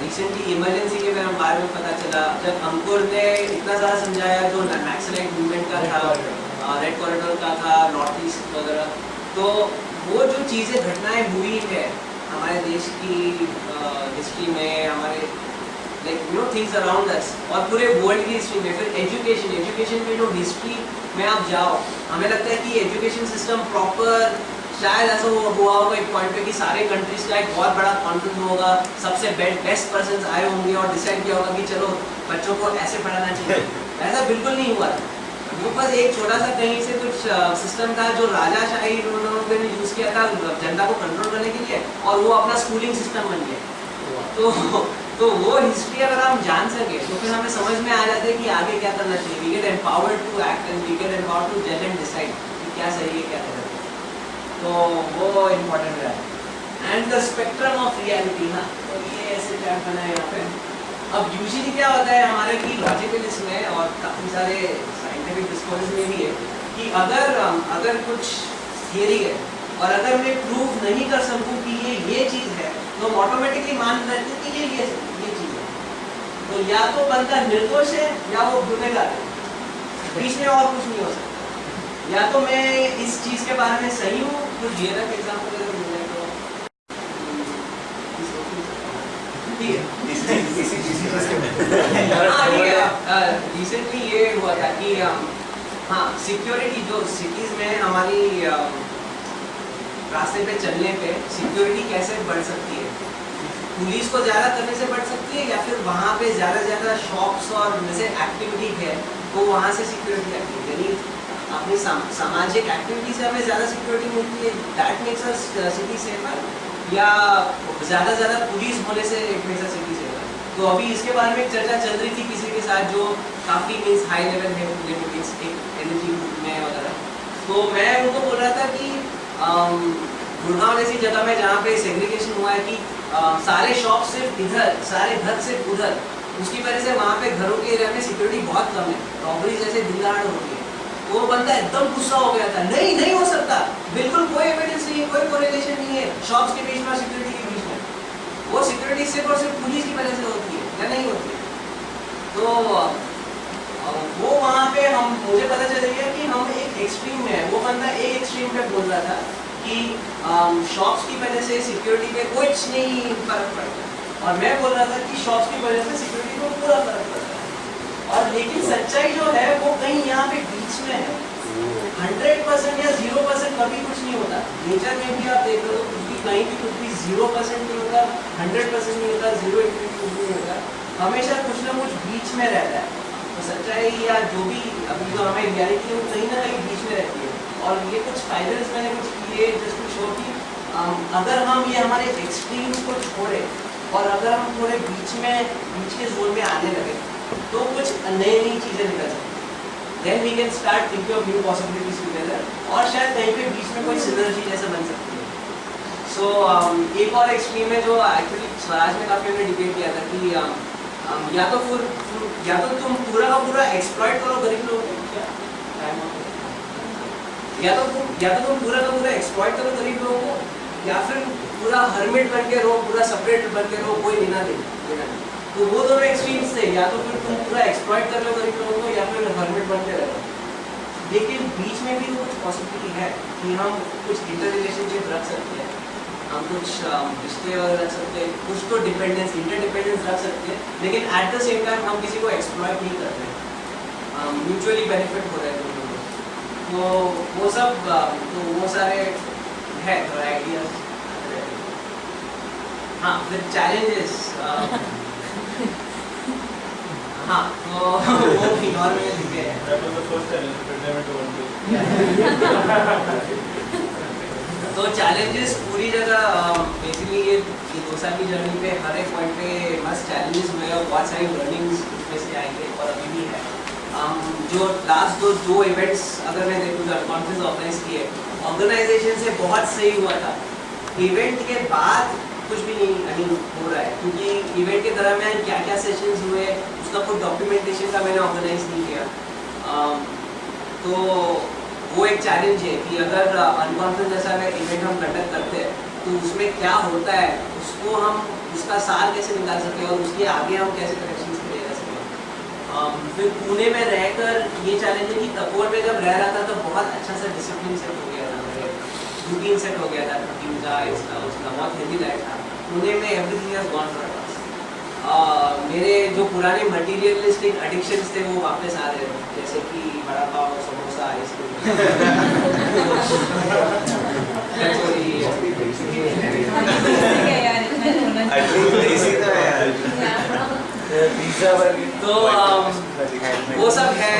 रिसेंटली इमरजेंसी के बारे में पता चला, जब अंकुर ने इतना ज़्यादा समझाया जो नैक्सलाइट मूवमेंट का था रेड कॉरिडोर का था नॉर्थ ईस्ट वगैरह तो वो जो चीज़ें, घटनाएँ हुई है हमारे देश की हिस्ट्री में, हमारे like you know things around us और पूरे वर्ल्ड की हिस्ट्री में, फिर एजुकेशन एजुकेशन में जो हिस्ट्री में आप जाओ, हमें लगता है कि एजुकेशन सिस्टम प्रॉपर शायद ऐसा हुआ हुआ होगा एक पॉइंट पे कि सारे कंट्रीज़ का एक बहुत बड़ा कॉन्फ्रेंस होगा सबसे बेस्ट पर्सन आए होंगे और डिसाइड किया होगा कि चलो बच्चों को ऐसे पढ़ाना चाहिए। ऐसा बिल्कुल नहीं हुआ। वो बस एक छोटा सा कहीं से कुछ सिस्टम था जो राजाशाही उन्होंने यूज़ किया था जनता को कंट्रोल करने के लिए और वो अपना स्कूलिंग सिस्टम बन गया। तो तो वो हिस्ट्री अगर हम जान सके तो फिर हमें समझ में आ जाता है कि आगे क्या करना चाहिए। We get empowered to act and we get empowered to जज एंड डिसाइड क्या सही है क्या गलत है। तो वो इम्पोर्टेंट है। And the spectrum of reality ना तो ये ऐसे चैट बना है यहाँ पे। अब यूजुअली क्या होता है, हमारे की लॉजिकल इसमें और काफ़ी सारे साइंटिफिक डिस्कोर्स में भी है कि अगर अगर कुछ थियरी है और अगर मैं प्रूव नहीं कर सकूँ कि ये ये चीज़ है तो हम ऑटोमेटिकली मान लेते कि ये ये ये चीज़ है। तो या तो बंदा निर्दोष है, या वो गुनेगार है। बीच में और कुछ नहीं हो सकता। या तो मैं इस चीज़ के बारे में सही हूँ अगर मिल जाए तो रिसेंटली ये हुआ था कि हाँ सिक्योरिटी जो सिटीज़ में हमारी रास्ते पे चलने पे सिक्योरिटी कैसे बढ़ सकती है पुलिस को ज़्यादा करने से बढ़ सकती है या फिर वहाँ पे ज़्यादा ज़्यादा शॉप्स और जैसे एक्टिविटी है तो वहाँ से सिक्योरिटी आती है यानी अपनी सामाजिक एक्टिविटी से हमें ज़्यादा सिक्योरिटी मिलती है। That makes us city safer या ज़्यादा ज़्यादा पुलिस होने से एक नेसेसिटी से होगा तो अभी इसके बारे में एक चर्चा चल रही थी किसी के साथ जो काफ़ी मीन्स हाई लेवल है लिमिटिक्स एक एनर्जी में वगैरह। तो मैं उनको बोल रहा था कि अम, गुड़गांव जैसी जगह में जहाँ पे सेग्रीगेशन हुआ है कि अ, सारे शॉप सिर्फ़ इधर सारे घर सिर्फ़ उधर उसकी वजह से वहाँ पे घरों के एरिया में सिक्योरिटी बहुत कम है। रॉबरी जैसे दहाड़ होती है। वो बंदा एकदम गुस्सा हो गया था। नहीं नहीं हो सकता। बिल्कुल कोई एविडेंस नहीं है, कोई कोरिलेशन नहीं है शॉप्स के बीच में सिक्योरिटी के बीच में। वो सिक्योरिटी सिर्फ़ और सिर्फ़ पुलिस की वजह से होती है, या नहीं होती तो वो वहाँ पे हम, मुझे पता चल गया कि हम एक एक्सट्रीम में है। वो बंदा एक एक्सट्रीम पे बोल रहा था कि शॉप्स की वजह से सिक्योरिटी पे कुछ नहीं फ़र्क पड़ता। और मैं बोल रहा था कि शॉप्स की वजह से सिक्योरिटी को पूरा फ़र्क पड़ता। लेकिन सच्चाई जो है, वो कहीं यहाँ पे बीच में है। हंड्रेड परसेंट या ज़ीरो परसेंट कभी कुछ नहीं होता। नेचर में भी आप देख रहे हो, कुछ भी कहीं भी कुछ भी ज़ीरो परसेंट नहीं होता हंड्रेड परसेंट नहीं होता ज़ीरो कुछ नहीं होता। हमेशा कुछ ना कुछ बीच में रहता है। तो सच्चाई या जो भी, अभी जो हमें रियलिटी है वो कहीं ना कहीं बीच में रहती है। और ये कुछ फाइनल्स मैंने कुछ किए जस्ट टू शो कि अगर हम ये हमारे एक्सट्रीम्स को छोड़े, और अगर हम थोड़े बीच में, बीच के जोन में आने लगे तो कुछ नई नई चीज़ें निकल सकती then we can start thinking of new possibilities together और शायद कहीं पे बीच में कोई सिनर्जी जैसा बन सकती है। सो एक और एक्सट्रीम है जो एक्चुअली स्वराज में काफ़ी हमने डिबेट किया था कि um, um, या तो फिर या तो तुम पूरा का पूरा एक्सप्लॉइट करो गरीब लोगों को. या तो तुम या तो तुम पूरा का पूरा एक्सप्लॉइट करो गरीब लोगों को या फिर पूरा हर्मिट बन के रहो पूरा सेपरेट बन के रहो कोई लेना देना लेना नहीं। तो वो दोनों एक्सट्रीम्स थे, या तो फिर तुम पूरा एक्सप्लॉइट कर लो गरीब लोगों को, या फिर हर्मिट बनते रहो। लेकिन बीच में भी तो कुछ पॉसिबिलिटी है कि हम कुछ इंटर रिलेशनशिप रख सकते हैं। हम कुछ रिश्ते वगैरह रख सकते हैं, कुछ तो डिपेंडेंस इंटरडिपेंडेंस रख सकते हैं, लेकिन एट द सेम टाइम हम किसी को एक्सप्लॉइट नहीं कर रहे। म्यूचुअली बेनिफिट हो रहा है दोनों को। तो वो सब तो वो सारे है थोड़ा आइडियाज़ हाँ फिर चैलेंजेस हाँ तो वो में लिखे हैं into तो चैलेंजेस पूरी जगह बेसिकली ये ये दो साल की जर्नी पे हर एक पॉइंट पे मस्त चैलेंजेस हुए और बहुत सारी लर्निंग्स उसमें से आएँगे और अभी भी है। Um, जो लास्ट दो दो इवेंट्स अगर मैं देखूँ तो कॉन्फ्रेंस ऑर्गेनाइज किए ऑर्गेनाइजेशन से बहुत सही हुआ था। इवेंट के बाद कुछ भी नहीं आई हो रहा है। क्योंकि इवेंट के दरमियान क्या क्या सेशंस हुए उसका कोई डॉक्यूमेंटेशन का मैंने ऑर्गेनाइज नहीं किया। तो वो एक चैलेंज है कि अगर अनकॉन्फ्रेंस जैसा अगर इवेंट हम कंडक्ट करते हैं तो उसमें क्या होता है उसको हम उसका सार कैसे निकाल सकें और उसके आगे हम कैसे कनेक्शन क्रिएट कर सकें अम, फिर पुणे में रहकर ये चैलेंज है कि तपोर में जब रह रहा था तो बहुत अच्छा सा डिसिप्लिन सेट हो गया था। रूटीन सेट हो गया था रूटीन का इसका उसका बहुत हेवी लाइफ था। पुणे में everything has gone for us मेरे जो पुराने मटीरियलिस्टिक एडिक्शंस थे वो वापस आ रहे हैं। जैसे कि बड़ा पाव समोसा आइसक्रीम एटलीस्ट देसी तो है यार पिज्जा बर्गर तो um, वो सब है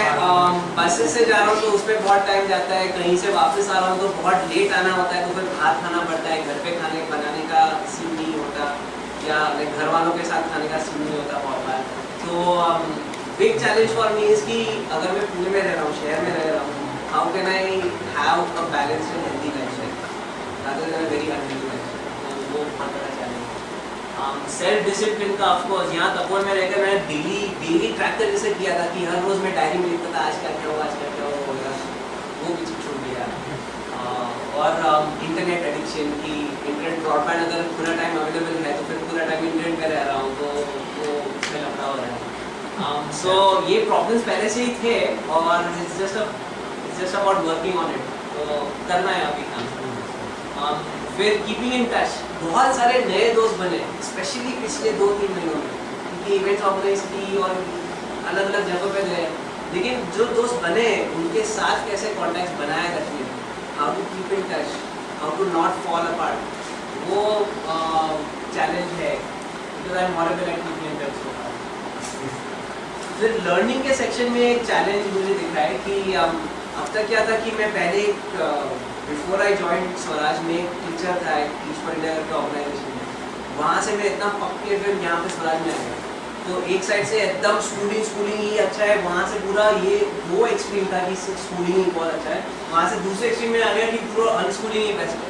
बसेस से जा रहा हूँ तो उस पर बहुत टाइम जाता है कहीं से वापस आ रहा हूँ तो बहुत लेट आना होता है तो फिर बाहर खाना पड़ता है घर पे खाने बनाने का सीन नहीं होता या घर वालों के साथ खाने का सीन नहीं होता बहुत बार तो big challenge for me is कि अगर मैं पुणे में रह रहा हूँ शहर में रह रहा हूँ how can I a balanced and healthy lifestyle rather than a very unhealthy lifestyle. तो वो बहुत बड़ा चैलेंज है सेल्फ डिसिप्लिन का ऑफकोर्स यहाँ तपोर में रहकर मैंने डेली डेली ट्रैक करके से किया था कि हर रोज़ मैं डायरी में लिखता था आज क्या क्या होगा आज क्या क्या होगा वो भी चीज़ छूट गया और इंटरनेट एडिक्शन की इंटरनेट ब्रॉडबैंड अगर पूरा टाइम अवेलेबल है तो फिर पूरा टाइम इंटरनेट में रह रहा हूँ तो वो उसमें लफड़ा हो। रहा है सो ये प्रॉब्लम्स पहले से ही थे और it's just just about working on it तो करना है अभी काम। फिर कीपिंग इन टच बहुत सारे नए दोस्त बने स्पेशली पिछले दो तीन महीनों में। क्योंकि इवेंट्स ऑर्गेनाइज की और अलग अलग जगहों पे गए। लेकिन जो दोस्त बने, उनके साथ कैसे कॉन्टैक्ट बनाए रखने how to keep in touch how to not fall apart वो चैलेंज है। बिकॉज़ फिर लर्निंग के सेक्शन में एक चैलेंज मुझे दिख रहा है कि अब तक क्या था कि मैं पहले एक बिफोर आई जॉइन स्वराज में एक टीचर था ऑर्गेनाइजेशन में। वहाँ से मैं इतना पक्के फिर यहाँ पे स्वराज में आ गया तो एक साइड से एकदम स्कूलिंग स्कूलिंग ही अच्छा है। वहाँ से पूरा ये वो एक्सट्रीम था कि स्कूलिंग ही बहुत अच्छा है। वहाँ से दूसरे एक्सट्रीम में आ गया कि पूरा अनस्कूलिंग ही बेस्ट है।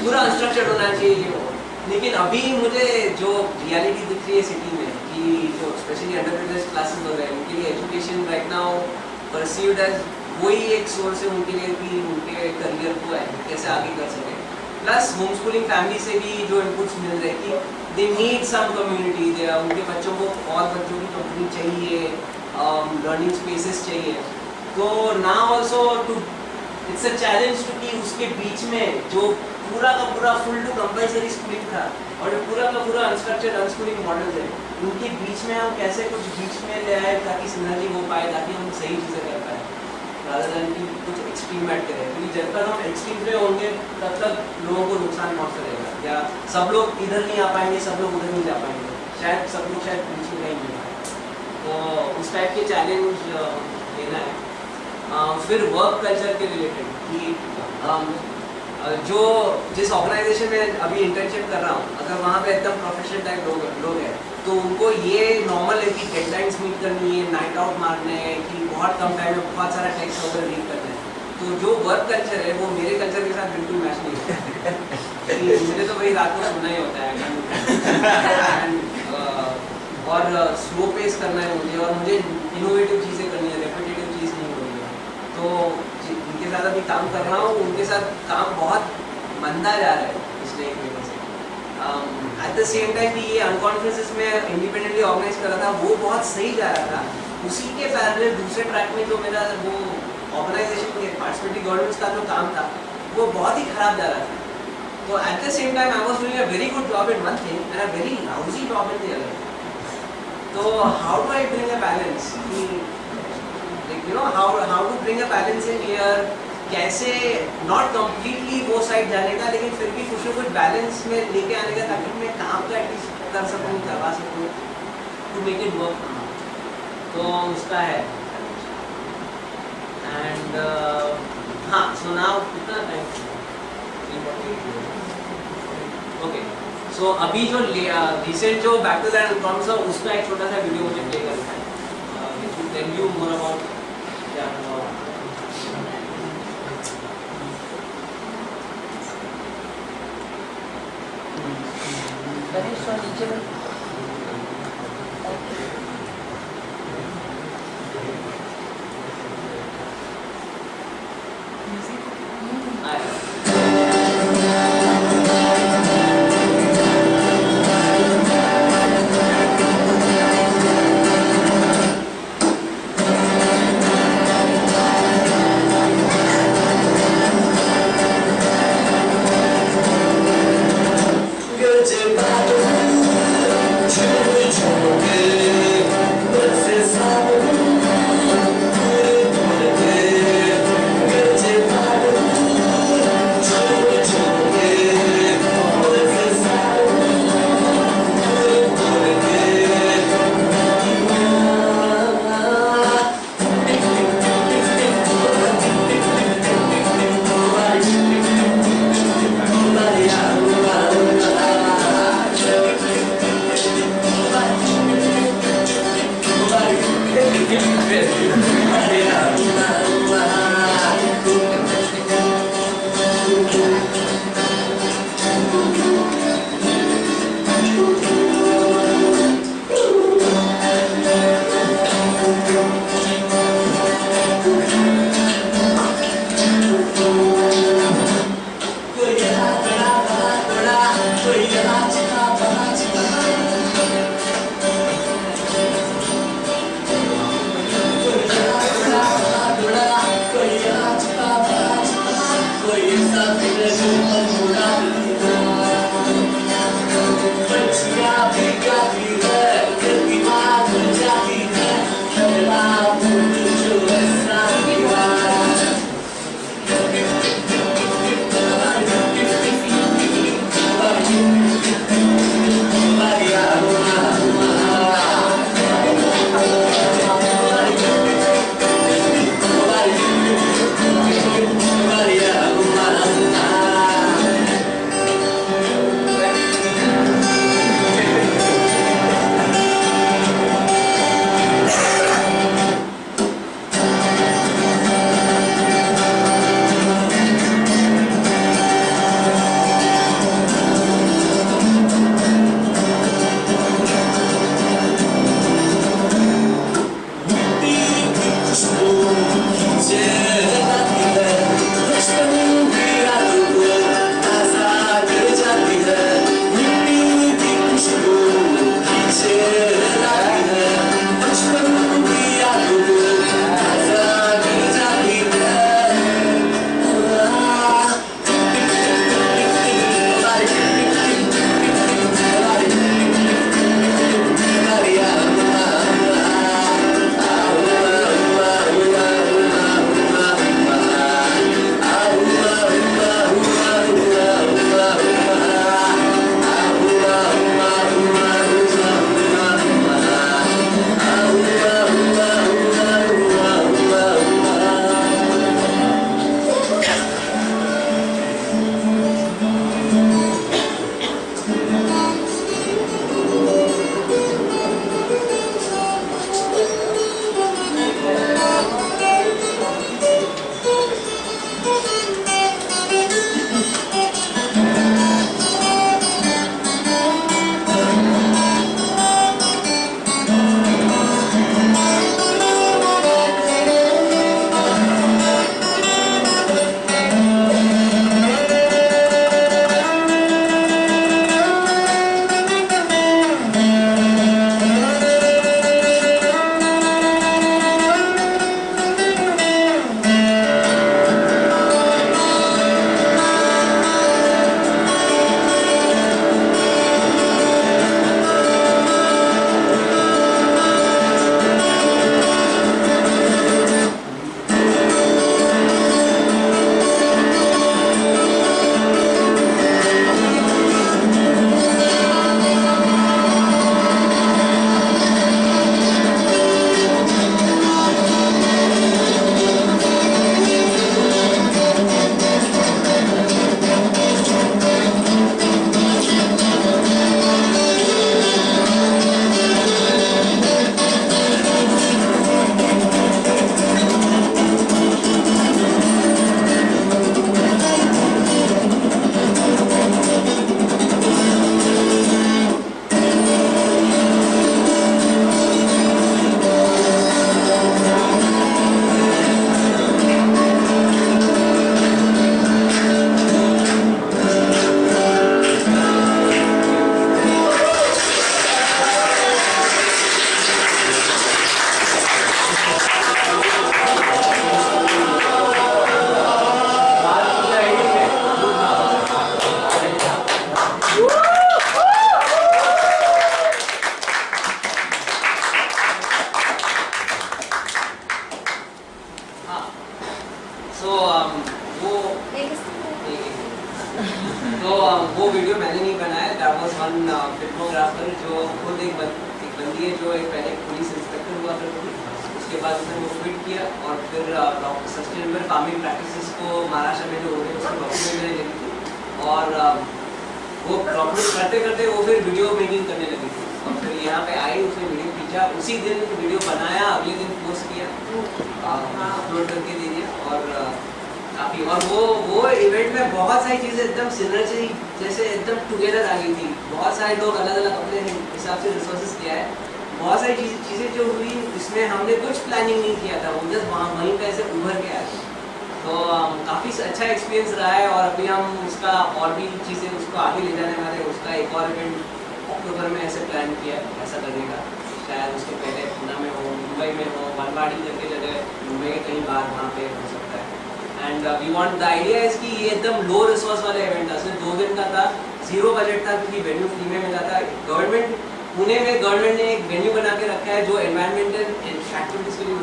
पूरा अनस्ट्रक्चर्ड होना चाहिए लेकिन अभी मुझे जो रियलिटी दिख रही है सिटी में, कि जो स्पेशली अंडर क्लासेस हो रहे हैं उनके लिए education right now perceived as वही एक सोर्स है उनके लिए कि उनके करियर को कैसे आगे कर सके। प्लस होम स्कूलिंग फैमिली से भी जो इनपुट्स मिल रहे कि दे नीड सम कम्युनिटी दे उनके बच्चों को और बच्चों की कंपनी चाहिए लर्निंग स्पेसेस चाहिए। तो ना also too it's a challenge too कि उसके बीच में जो पूरा का पूरा फुल टू कंपलसरी स्कूलिंग था और जो पूरा का पूरा अनस्ट्रक्चर्ड अनस्कूलिंग मॉडल है, उनके बीच में हम कैसे कुछ बीच में ले आए ताकि सिनर्जी हो पाए, ताकि हम सही चीज़ें कर पाए। Rather than कि कुछ एक्सट्रीम ऐड करें। क्योंकि जब तक हम एक्सट्रीम पे होंगे तब तक लोगों को नुकसान पहुँच रहेगा। या सब लोग इधर नहीं आ पाएँगे सब लोग उधर नहीं जा पाएँगे। शायद सब लोग शायद बीच नहीं मिल पाए तो उस टाइप के चैलेंज लेना है। आ, फिर वर्क कल्चर के रिलेटेड कि अम, अ, जो जिस ऑर्गेनाइजेशन में अभी इंटर्नशिप कर रहा हूँ अगर वहाँ पे एकदम प्रोफेशनल टाइप लोग लोग हैं तो उनको ये नॉर्मल है कि डेडलाइंस मीट करनी है नाइट आउट मारने हैं कि बहुत कम टाइम में बहुत सारा टेक्स्ट वगैरह रीड करना है। तो जो वर्क कल्चर है वो मेरे कल्चर के साथ बिल्कुल मैच नहीं होता है मुझे तो वही रात को सोना ही होता है और स्लो पेस करना है मुझे और मुझे इनोवेटिव चीज़ें करनी है रेपिटेटिव चीज़ नहीं होनी है तो जि- जिनके साथ अभी काम कर रहा हूँ, उनके साथ काम बहुत मंदा जा रहा है पिछले एक महीने से। एट द सेम टाइम भी ये अनकॉन्फ्रेंसेस में इंडिपेंडेंटली ऑर्गेनाइज कर रहा था, वो बहुत सही जा रहा था। उसी के पैरेलल दूसरे ट्रैक में जो मेरा वो ऑर्गेनाइजेशन के पार्टिसिपेटरी गवर्नमेंट्स का जो काम था, वो बहुत ही खराब जा रहा था। तो at the same time I was doing a very good job in one thing and a very lousy job in the तो how do I bring a balance like you know how how to bring a balance in here कैसे not completely वो side जाने का लेकिन फिर भी कुछ ना कुछ बैलेंस में लेके आने का ताकि मैं काम तो एटलीस्ट कर सकूँ, करवा सकूँ टू मेक इट वर्क तो उसका है। एंड हाँ सो कितना टाइम ओके सो अभी जो रिसेंट जो बैक टू दैट है उसका एक छोटा सा वीडियो मुझे प्ले करना है। टेल यू मोर अबाउट क्या हुआ गणेश और नीचे में में हो करके जगह मुंबई के कहीं बाहर वहाँ पे हो सकता है। And we want the idea is कि ये एकदम लो रिसोर्स वाला इवेंट था सिर्फ़ दो दिन का था ज़ीरो बजट था क्योंकि वेन्यू फ्री में मिला था। गवर्नमेंट पुणे में गवर्नमेंट ने एक वेन्यू बना के रखा है जो एनवायरमेंटल एक्टिविटीज़ के लिए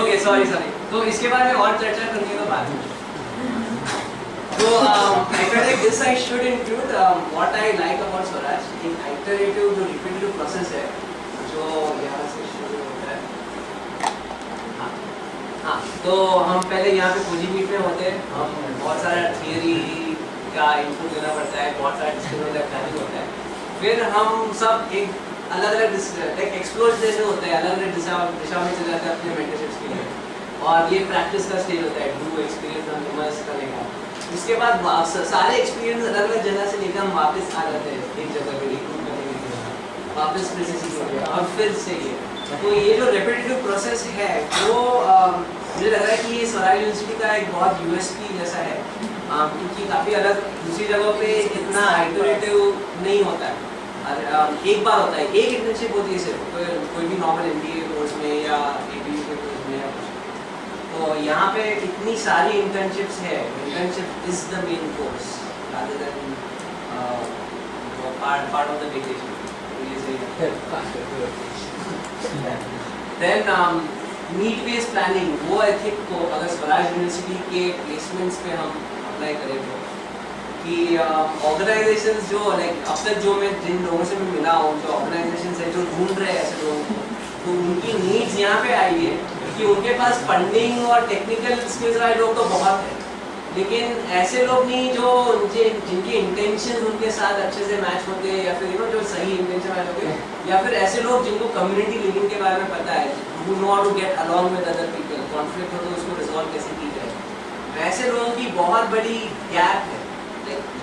ओके सॉरी सॉरी तो इसके बारे में और चर्चा करने का बाद में। So um, I felt like this I should include um, what I like about Swaraj. एक iterative जो repetitive process है जो यहाँ से शुरू होता है हाँ तो हम पहले यहाँ पे पूजी मीट में होते हैं। हम बहुत सारा थियरी का इनपुट देना पड़ता है बहुत सारा डिस्कशन है प्लानिंग होता है। फिर हम सब एक अलग अलग एक एक्सप्लोर जैसे होता है अलग अलग दिशा दिशा में चले जाते हैं अपने मेंटरशिप्स के लिए। और ये प्रैक्टिस का स्टेज होता है डू एक्सपीरियंस हम करने का उसके बाद सारे एक्सपीरियंस अलग अलग जगह से लेकर हम वापस आ जाते हैं, एक जगह पे रिक्रूट करने के लिए। वापस फिर से सीख हैं और फिर से ये। तो ये जो रेपिटेटिव प्रोसेस है, वो मुझे लग रहा है कि ये स्वराज यूनिवर्सिटी का एक बहुत यूएसपी जैसा है। क्योंकि काफ़ी अलग, दूसरी जगहों पे इतना आइटरेटिव नहीं होता है। एक बार होता है, एक इंटर्नशिप होती है सिर्फ़, कोई कोई भी नॉर्मल एम कोर्स में या ए के कोर्स में या कुछ तो यहाँ पे इतनी सारी इंटर्नशिप्स है। Internship is the main course rather than uh, part part of. Then um, वो एथिक को अगर स्वराज यूनिवर्सिटी के प्लेसमेंट्स पे हम अप्लाई करें तो कि ऑर्गेनाइजेशंस जो लाइक अब तक जो मैं जिन लोगों से मैं मिला हूँ जो ऑर्गेनाइजेशंस है जो ढूंढ रहे हैं ऐसे लोगों को तो उनकी नीड्स यहाँ पे आई है कि उनके पास फंडिंग और टेक्निकल स्किल्स वाले लोग तो बहुत है। लेकिन ऐसे लोग नहीं जो उनके, जिनके इंटेंशन उनके साथ अच्छे से मैच होते या फिर यू नो जो सही इंटेंशन मैच होते, या फिर ऐसे लोग जिनको कम्युनिटी लिविंग के बारे में पता है who know to get along with other people conflict हो तो उसको रिजॉल्व कैसे की जाए। वैसे लोगों की बहुत बड़ी गैप है।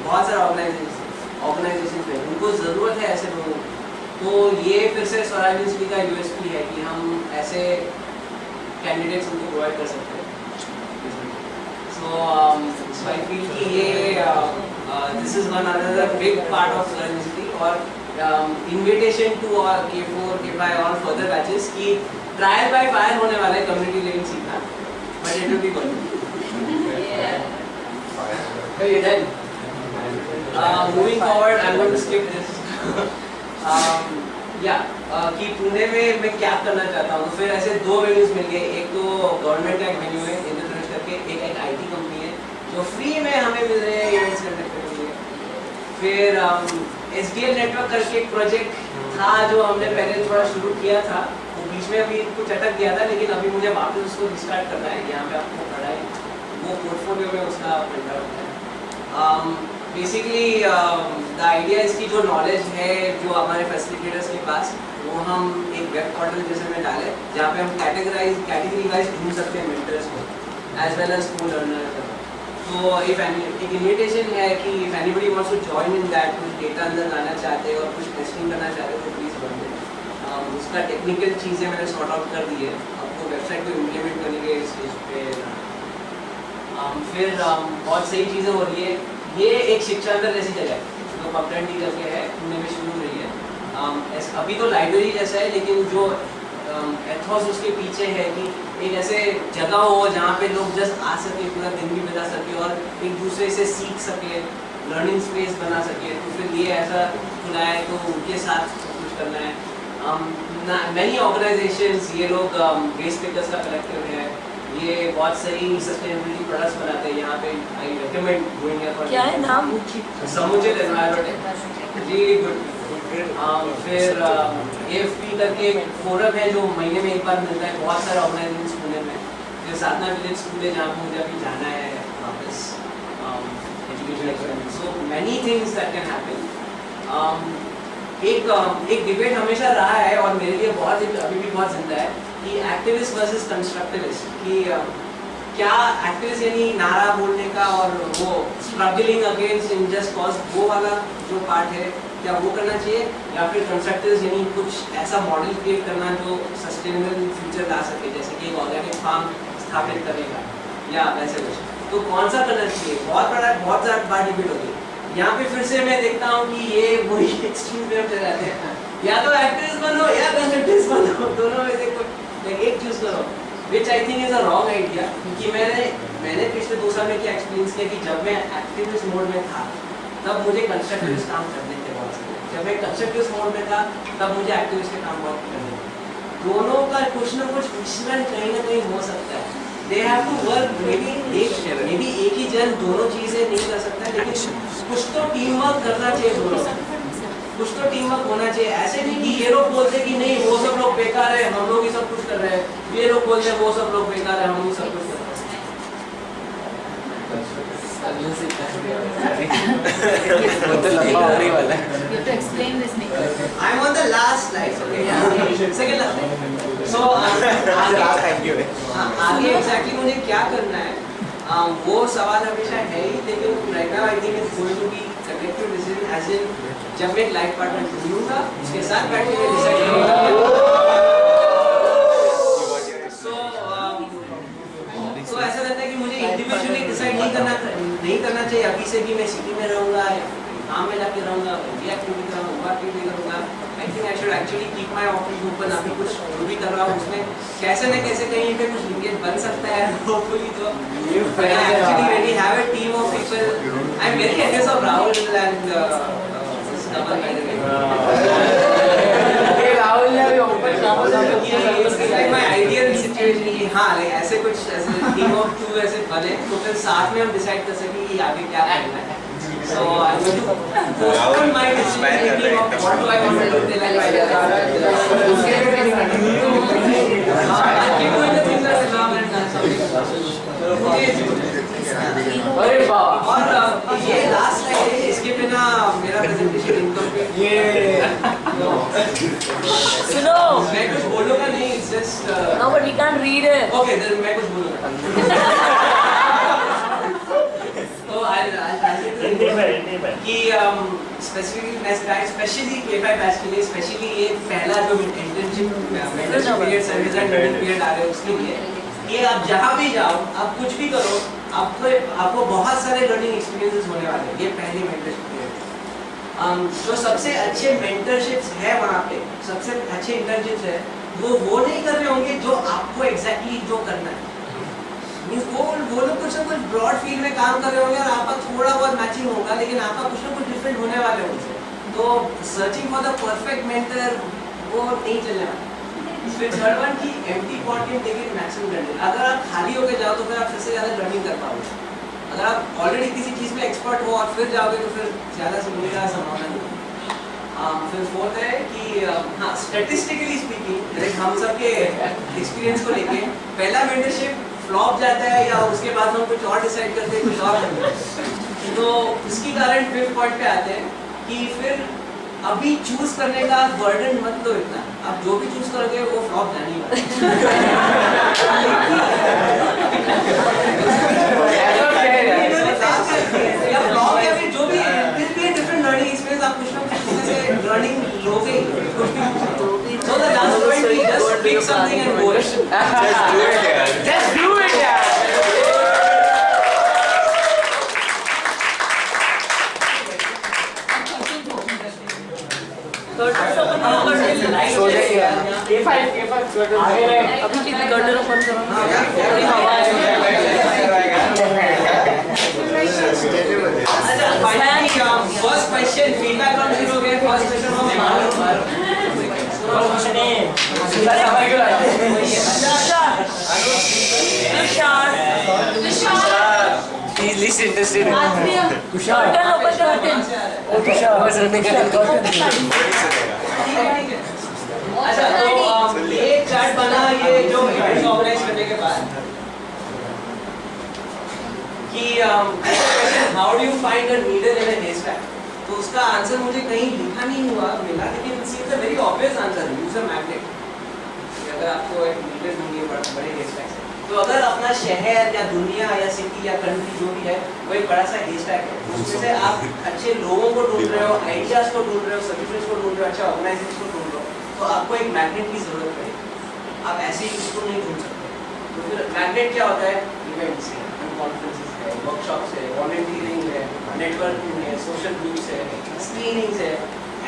बहुत सारे ऑर्गेनाइजेशन ऑर्गेनाइजेशन में उनको ज़रूरत है ऐसे लोगों की। तो ये फिर से स्वराज का यूएसपी है कि हम ऐसे कैंडिडेट्स उनको प्रोवाइड कर सकते हैं So, um, so I feel कि ये uh, uh, this is one another big part of Swaraj University और um, invitation to all K4, K5 और further batches कि trial by fire होने वाला है community living सीखना but it will be good. Then, uh, moving forward, I'm going to skip this. um, yeah, uh, कि पुणे में मैं क्या करना चाहता हूँ? तो फिर ऐसे दो वेन्यूज मिल गए। एक तो गवर्नमेंट का एक वेन्यू है इंद्रधनुष करके। एक एक आईटी कंपनी है, जो फ्री में हमें मिल रहे हैं इवेंट्स करने के लिए। फिर एस डी एल नेटवर्क करके एक प्रोजेक्ट था, जो हमने पहले थोड़ा शुरू किया था। वो बीच में अभी कुछ अटक गया था, लेकिन अभी मुझे वापस उसको रिस्टार्ट करना है। यहाँ पे आपको पढ़ा है। वो पोर्टफोलियो में उसका प्रिंट आउट है। बेसिकली द आइडिया इसकी जो नॉलेज है, जो हमारे फैसिलिटेटर्स के पास वो हम एक वेब पोर्टल जैसे में डालें जहाँ पे हम कैटेगराइज कैटेगरी वाइज ढूंढ सकते हैं मेंटर्स को as well as school learner तो इफ़ एक इन्विटेशन है कि if anybody wants to join in that कुछ डेटा अंदर लाना चाहते हैं और कुछ टेस्टिंग करना चाहते हैं तो प्लीज़ बन um, उसका टेक्निकल चीज़ें मैंने सॉर्ट आउट कर दी है। आपको वेबसाइट को इम्प्लीमेंट करने के स्टेज पे um, फिर um, बहुत सही चीज़ें हो रही है। ये एक शिक्षांतर जैसी जगह है जो पपटन टी करके है पुणे में शुरू हो। अभी तो लाइब्रेरी जैसा है लेकिन जो एथॉस उसके पीछे है कि एक ऐसे जगह हो जहाँ पे लोग जस्ट आ सके पूरा दिन भी बिता सके और एक दूसरे से सीख सके लर्निंग स्पेस बना सके। तो फिर ये ऐसा खुला है तो उनके साथ कुछ करना है। मैनी ऑर्गेनाइजेशंस ये लोग वेस्ट पिकर्स का कलेक्टिव है। ये बहुत सही सस्टेनेबिलिटी प्रोडक्ट्स बनाते हैं। यहाँ पे आई रिकमेंड गोइंग क्या है नाम? समुचित। एनवायरनमेंट रियली गुड um, फिर ए एफ़ पी करके एक फोरम है जो महीने में एक बार मिलता है। बहुत सारे ऑर्गेनाइजेशन पुणे में फिर साधना विलेज स्कूल है जहाँ पे मुझे अभी जाना है वापस education so many things that can happen एक um, एक डिबेट हमेशा रहा है और मेरे लिए बहुत अभी भी बहुत ज़िंदा है कि एक्टिविस्ट वर्सेस कंस्ट्रक्टिविस्ट कि क्या एक्टिविस्ट यानी नारा बोलने का और वो struggling against in just cause वो वाला जो पार्ट है क्या वो करना चाहिए? या फिर कंस्ट्रक्टिव्स यानी कुछ ऐसा मॉडल क्रिएट करना जो सस्टेनेबल फ्यूचर ला सके, जैसे कि एक ऑर्गेनिक फार्म स्थापित करेगा, या वैसे कुछ। तो कौन सा करना चाहिए? बहुत बड़ा, बहुत ज़्यादा बड़ा डिबेट होती है यहाँ पे फिर से मैं देखता हूँ कि ये वही एक्सट्रीम पे चले जाते हैं। या तो एक्टिविस्ट बनो, या कंस्ट्रक्टिव्स बनो, दोनों में से कोई एक चूज़ करो। Which I think is a wrong idea क्योंकि मैंने मैंने पिछले दो साल में क्या एक्सपीरियंस किया कि जब मैं एक्टिविस्ट मोड में था, तब मुझे कंस्ट्रक्टिविस्ट काम करने जब मैं कंस्ट्रक्टिविस्ट मोड में था तब मुझे एक्टिविस्ट के काम बहुत करने दोनों का कुछ ना कुछ मिश्रण कहीं ना कहीं हो सकता है। They have to work maybe एक मेबी एक ही जन दोनों चीज़ें नहीं कर सकता लेकिन कुछ तो टीम वर्क करना चाहिए दोनों कुछ तो टीम वर्क होना चाहिए। ऐसे नहीं कि ये लोग बोलते कि नहीं वो सब लोग बेकार है हम लोग ही सब कुछ कर रहे हैं। ये लोग बोलते हैं वो सब लोग बेकार है हम ही सब कुछ कर रहे हैं। You have to explain this, Nikhil. I'm on the last slide. Okay, yeah. Second last slide. So आगे थैंक यू हाँ, एग्जैक्टली मुझे क्या करना है वो सवाल हमेशा है ही लेकिन right now I think it's going to be collective decision as in जब मैं लाइफ पार्टनर ढूंढूँगा उसके साथ बैठ के डिसाइड करूँगा सो तो ऐसा लगता है कि मुझे इंडिविजुअली डिसाइड नहीं करना अभी से भी मैं सिटी में रहूँगा काम में जाके रहूँगा ये एक्टिविटी करूँगा क्यों भी करूँगा I think I should actually keep my office open अभी कुछ जो भी कर रहा हूँ उसमें कैसे ना कैसे कहीं पे कुछ लिंकेज बन सकता है होपफुली तो। people. I'm very envious of Rahul and uh, this double by the Rahul ने अभी ओपन ये it's like my ideal situation कि हाँ like ऐसे कुछ ऐसे team of two ऐसे बने तो फिर साथ में हम decide कर सकें कि आगे क्या करना है So I'm going to postpone my decision making of what do I want to do till I find out. हाँ, I'll keep doing the things that I love and done something. मुझे अरे बाप और अ, ये लास्ट स्लाइड है इसके बिना मेरा प्रेजेंटेशन इनकम्प्लीट ये सुनो। मैं कुछ बोलूँगा नहीं it's just no but we can read it okay then मैं कुछ बोलूँगा तो आई आई हिंदी में हिंदी में कि स्पेसिफिकली मैं स्पेशली के5 बैच के लिए स्पेशली ये पहला जो internship mentorship period service and training period आ रहे हैं उसके लिए कि आप जहाँ भी जाओ आप कुछ भी करो आपको आपको बहुत सारे लर्निंग एक्सपीरियंसेस होने वाले हैं। ये पहली मेंटरशिप um, जो सबसे अच्छे मेंटरशिप्स है वहाँ पे, सबसे अच्छे इंटर्नशिप्स है, वो वो नहीं कर रहे होंगे जो आपको एग्जैक्टली exactly जो करना है। मीन्स वो वो लोग कुछ ना कुछ ब्रॉड फ़ील्ड में काम कर रहे होंगे और आपका थोड़ा बहुत मैचिंग होगा, लेकिन आपका कुछ ना कुछ डिफरेंट होने वाले होंगे। तो searching for the perfect mentor वो नहीं चलने वाला। फिर थर्ड वन की empty pot take it maximum learning अगर आप खाली होकर जाओ तो फिर आप सबसे ज़्यादा लर्निंग कर पाओगे। अगर आप ऑलरेडी किसी चीज़ में एक्सपर्ट हो और फिर जाओगे तो फिर ज़्यादा सीखने का संभावना नहीं Um, फिर फोर्थ है कि हाँ स्टेटिस्टिकली स्पीकिंग लाइक हम सबके एक्सपीरियंस को लेके पहला मेंटरशिप फ्लॉप जाता है या उसके बाद हम कुछ और डिसाइड करते हैं कुछ और करते हैं। तो इसकी कारण फिफ्थ पॉइंट पे आते हैं कि फिर अभी चूज़ करने का बर्डन मत लो इतना। आप जो भी चूज़ करोगे वो फ्लॉप जाने उसमें से लर्निंग लोगे कुछ भी so the last point is just pick something and go Just do it यार Just do it यार कर्टन ओपन करो कर्टन सो जाइए अभी कितनी कर्टन ओपन करो थोड़ी हवा है फ़र्स्ट क्वेश्चन फीडबैक राउंड शुरू हो गया फ़र्स्ट क्वेश्चन को मारो मारो क्वेश्चन है अरे हमारे क्यों आया Tushar Tushar He's least interested in Tushar. Curtain open the curtain. Oh, Tushar. What's running curtain? Curtain. अच्छा तो um, ये चार्ट बना ये जो इवेंट ऑर्गेनाइज करने के बाद कि how do you find a needle in a haystack? तो उसका आंसर मुझे कहीं लिखा नहीं हुआ मिला लेकिन it's a very obvious answer use a magnet अगर आपको एक नीडल ढूंढनी है बड़े बड़े haystack से। तो अगर अपना शहर या दुनिया या सिटी या कंट्री जो भी है वो एक बड़ा सा haystack है। उसमें से आप अच्छे लोगों को ढूंढ रहे हो आइडियाज़ को ढूंढ रहे हो सॉल्यूशंस को ढूंढ रहे हो अच्छा ऑर्गेनाइजेशन को ढूंढ रहे हो तो आपको एक मैग्नेट की ज़रूरत पड़ेगी। आप ऐसे ही उसको नहीं ढूंढ सकते। तो फिर मैग्नेट क्या होता है? इवेंट्स है कॉन्फ्रेंसेस है वर्कशॉप्स है वॉलंटियरिंग है नेटवर्किंग है सोशल ग्रुप्स है स्क्रीनिंग्स है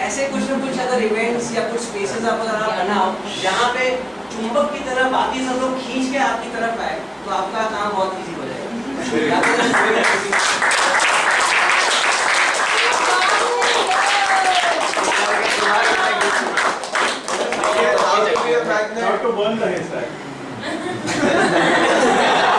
ऐसे कुछ ना कुछ अगर इवेंट्स या कुछ स्पेसेस आप अगर आप बनाओ जहाँ पे चुंबक की तरह बाकी सब लोग खींच के आपकी तरफ़ आए तो आपका काम बहुत इजी हो जाएगा तो Not to burn the haystack.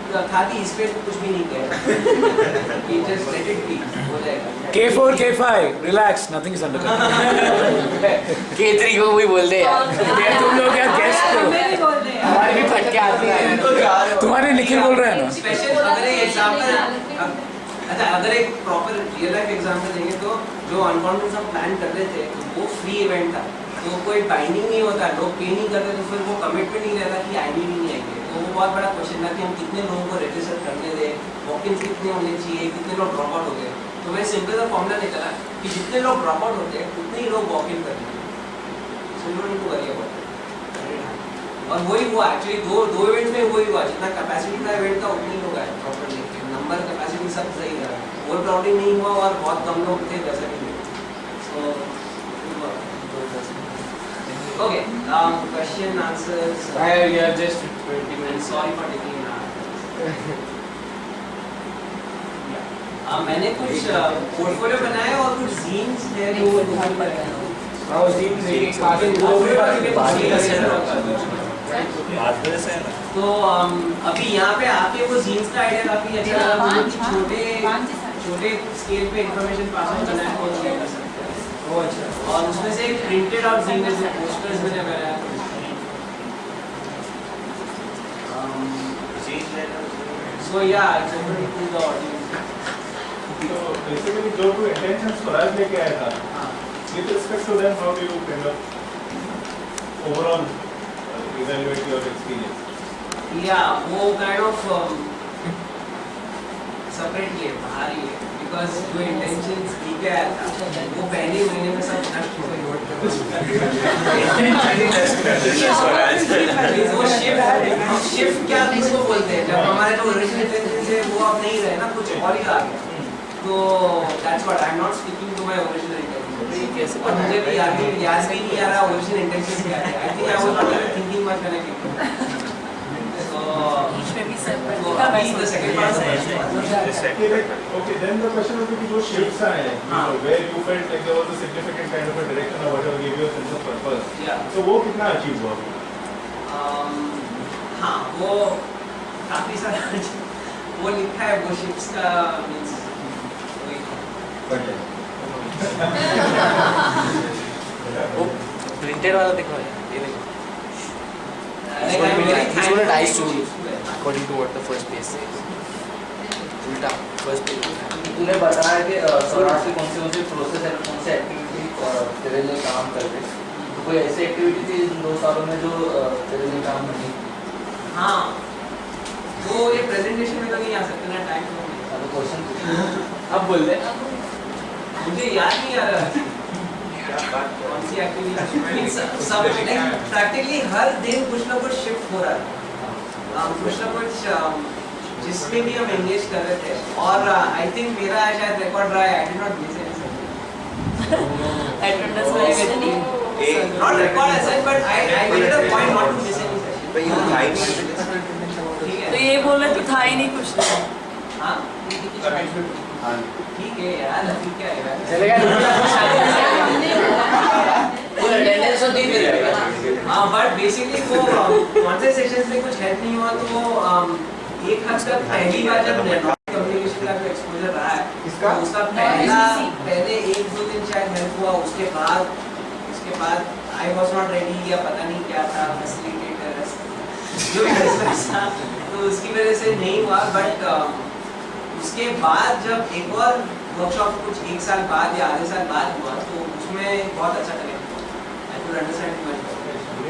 था कि इस पे कुछ भी नहीं किया कि जस्ट लेट इट बी हो जाएगा। K4, K5, relax, nothing is under control. K3 को वही बोल दे यार। तुम लोग यार guess करो। हमें भी बोल रहे हमारे भी फटके आते हैं। तुम्हारे निखिल बोल रहे हैं ना? स्पेशल अगर एक एग्जांपल अच्छा अगर एक प्रॉपर रियल लाइफ एग्जांपल देंगे तो जो अनकॉन्फिडेंस हम प्लान कर रहे थे वो फ्री इवेंट था। तो कोई बाइंडिंग नहीं होता लोग पे नहीं करते तो फिर वो कमिटमेंट नहीं रहता कि आएँगे भी नहीं आएँगे। तो वो बहुत बड़ा क्वेश्चन था कि हम कितने लोगों को रजिस्टर करने दें वॉक कितने होने चाहिए, कितने लोग ड्रॉप आउट हो गए। तो मैं सिंपल सा फॉर्मूला निकला कि जितने लोग ड्रॉप आउट होते हैं, उतने ही लोग वॉक इन करेंगे so you don't worry about और वही हुआ एक्चुअली दो दो इवेंट में वही हुआ, जितना कैपेसिटी था इवेंट का, उतनी लोग आए प्रॉपरली नंबर कैपेसिटी सब सही रहा। ओवर क्राउडिंग नहीं हुआ और बहुत कम लोग थे, वैसा नहीं so okay question answers I have just 20 minutes. Sorry for taking मैंने कुछ पोर्टफोलियो बनाया और कुछ जीन्स है जो गूगल पर है हाँ वो भी वो बाकी के तो um, अभी यहाँ पे आके वो जीन्स का आइडिया काफ़ी अच्छा लगा। मुझे छोटे छोटे स्केल पे इंफॉर्मेशन पास ऑन करना है। हैं ओ अच्छा। और उसमें से एक प्रिंटेड आउट जीन है जो पोस्टर्स मैंने बनाया सो या it's open to the audience तो basically जो तू intentions स्वराज लेके आया था with respect to them how do you kind of overall uh, evaluate your experience? या वो काइंड ऑफ़ सेपरेट ही है बाहर ही है। बिकॉज़ जो इंटेंशंस लेके आया था वो पहले महीने में सब नष्ट हो गए वो शिफ्ट शिफ्ट क्या किसको बोलते हैं? जब हमारे जो ओरिजिनल इंटेंशन है वो अब नहीं रहे ना कुछ और ही आ गया। तो that's what I am not speaking to my original intention और मुझे भी याद नहीं आ रहा ओरिजिनल इंटेंशन क्या है I think I was thinking much when okay like okay then the question would be कि जो shifts आए हैं you know, where you felt like there was a significant kind of a direction or whatever gave you a sense of purpose या so वो कितना achieve हुआ Um, हाँ वो काफ़ी सारा वो लिखा है वो शिप्स का मींस वो प्रिंटेड वाला देखो ये देखो He's gonna die soon. according to what the first page says. उल्टा first page. तूने बताया कि स्वराज से कौन से कौन से प्रोसेस है कौन से एक्टिविटी तेरे लिए काम कर रहे तो कोई ऐसी एक्टिविटी थी इन दो सालों में जो तेरे लिए काम नहीं हाँ। वो ये प्रेजेंटेशन में तो नहीं आ सकते ना टाइम अब क्वेश्चन अब बोल दे मुझे याद नहीं आ रहा। सब प्रैक्टिकली हर दिन कुछ ना कुछ शिफ्ट हो रहा है। Um, कुछ ना कुछ um, जिसमें भी हम एंगेज कर रहे थे। और आई थिंक मेरा शायद रिकॉर्ड रहा है I did not miss any Attendance में actually. not record as such but I I made it a point not to miss any session. But you hide it. ठीक तो ये बोल रहे तो था ही नहीं कुछ हाँ भी ठीक है यार अभी क्या है? यार चलेगा अटेंडेंस तो दी फिर हाँ बट बेसिकली वो कौन से सेशंस में कुछ हेल्प नहीं हुआ तो वो um, एक हद तक पहली बार जब नेटवर्क कम्युनिकेशन का एक्सपोजर रहा है किसका? तो उसका पहला पहले एक दो दिन शायद हेल्प हुआ उसके बाद उसके बाद आई वाज नॉट रेडी या पता नहीं क्या था फैसिलिटेटर जो था तो उसकी वजह से नहीं हुआ बट उसके बाद जब एक और वर्कशॉप कुछ एक साल बाद या आधे साल बाद हुआ तो उसमें बहुत अच्छा कनेक्ट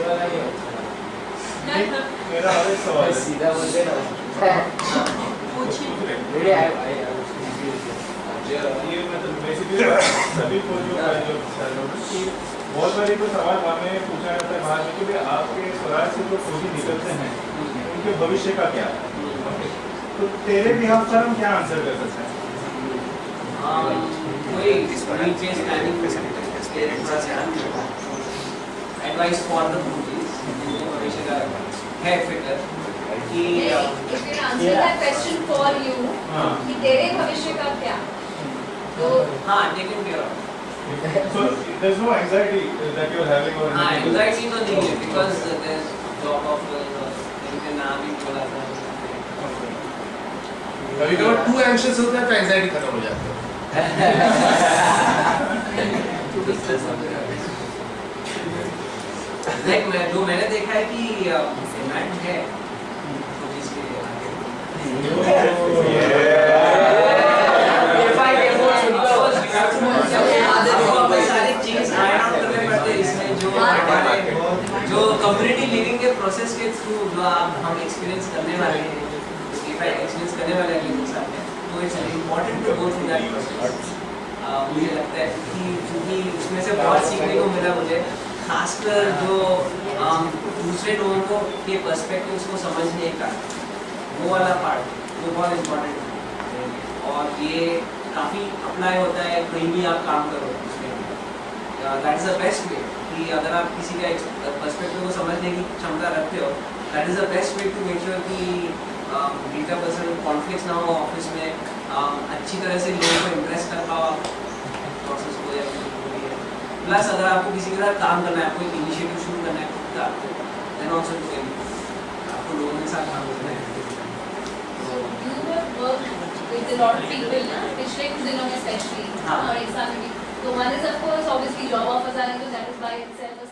वाला ही है मेरा और सवाल सीधा कि बहुत बारी पूछा जाता है बाहर में आपके स्वराज से जो फौजी निकलते हैं उनके भविष्य का क्या तो तेरे हम सर हम क्या आंसर कर सकते हैं कोई पेरेंट्स से एडवाइस फॉर द मूवीज़ भविष्य का है फिकर कि If you answer that question for you, हाँ। कि तेरे भविष्य का क्या? तो हाँ taken care of So there's no anxiety that you're having or हाँ anything. एंजाइटी तो नहीं है because there is job offer इनके नाम ही बोला था। कभी कभार टू एंशियस होता है तो एंजाइटी खत्म हो जाती है। लाइक मैं जो मैंने देखा है कि डिमांड है। तो इसके हैं जो कम्युनिटी लिविंग के प्रोसेस के थ्रू जो आप हम एक्सपीरियंस करने वाले हैं एक्सपीरियंस करने वाले हैं लोगों साथ तो it's important to go through that process मुझे लगता है कि क्योंकि उसमें से बहुत सीखने को मिला मुझे खासकर जो दूसरे लोगों को, के पर्सपेक्टिव्स को समझने का, वो वाला पार्ट वो बहुत इम्पोर्टेंट है। और ये काफ़ी अप्लाई होता है, कहीं भी आप काम करो that is the best way कि अगर आप किसी का पर्सपेक्टिव को समझने की क्षमता रखते हो that is the best way to make sure कि बीटा पर्सन कॉन्फ्लिक्ट ना हो ऑफ़िस में अच्छी तरह से लोगों को इम्प्रेस कर पाओ प्रोसेस को या प्लस अगर आपको किसी के साथ काम करना है आपको एक इनिशिएटिव शुरू करना है खुद का देन ऑल्सो टू आपको लोगों के साथ काम करना है पिछले कुछ दिनों में स्पेशली हाँ। और एक साल में भी तो one is of course obviously job offers are that is by itself a statement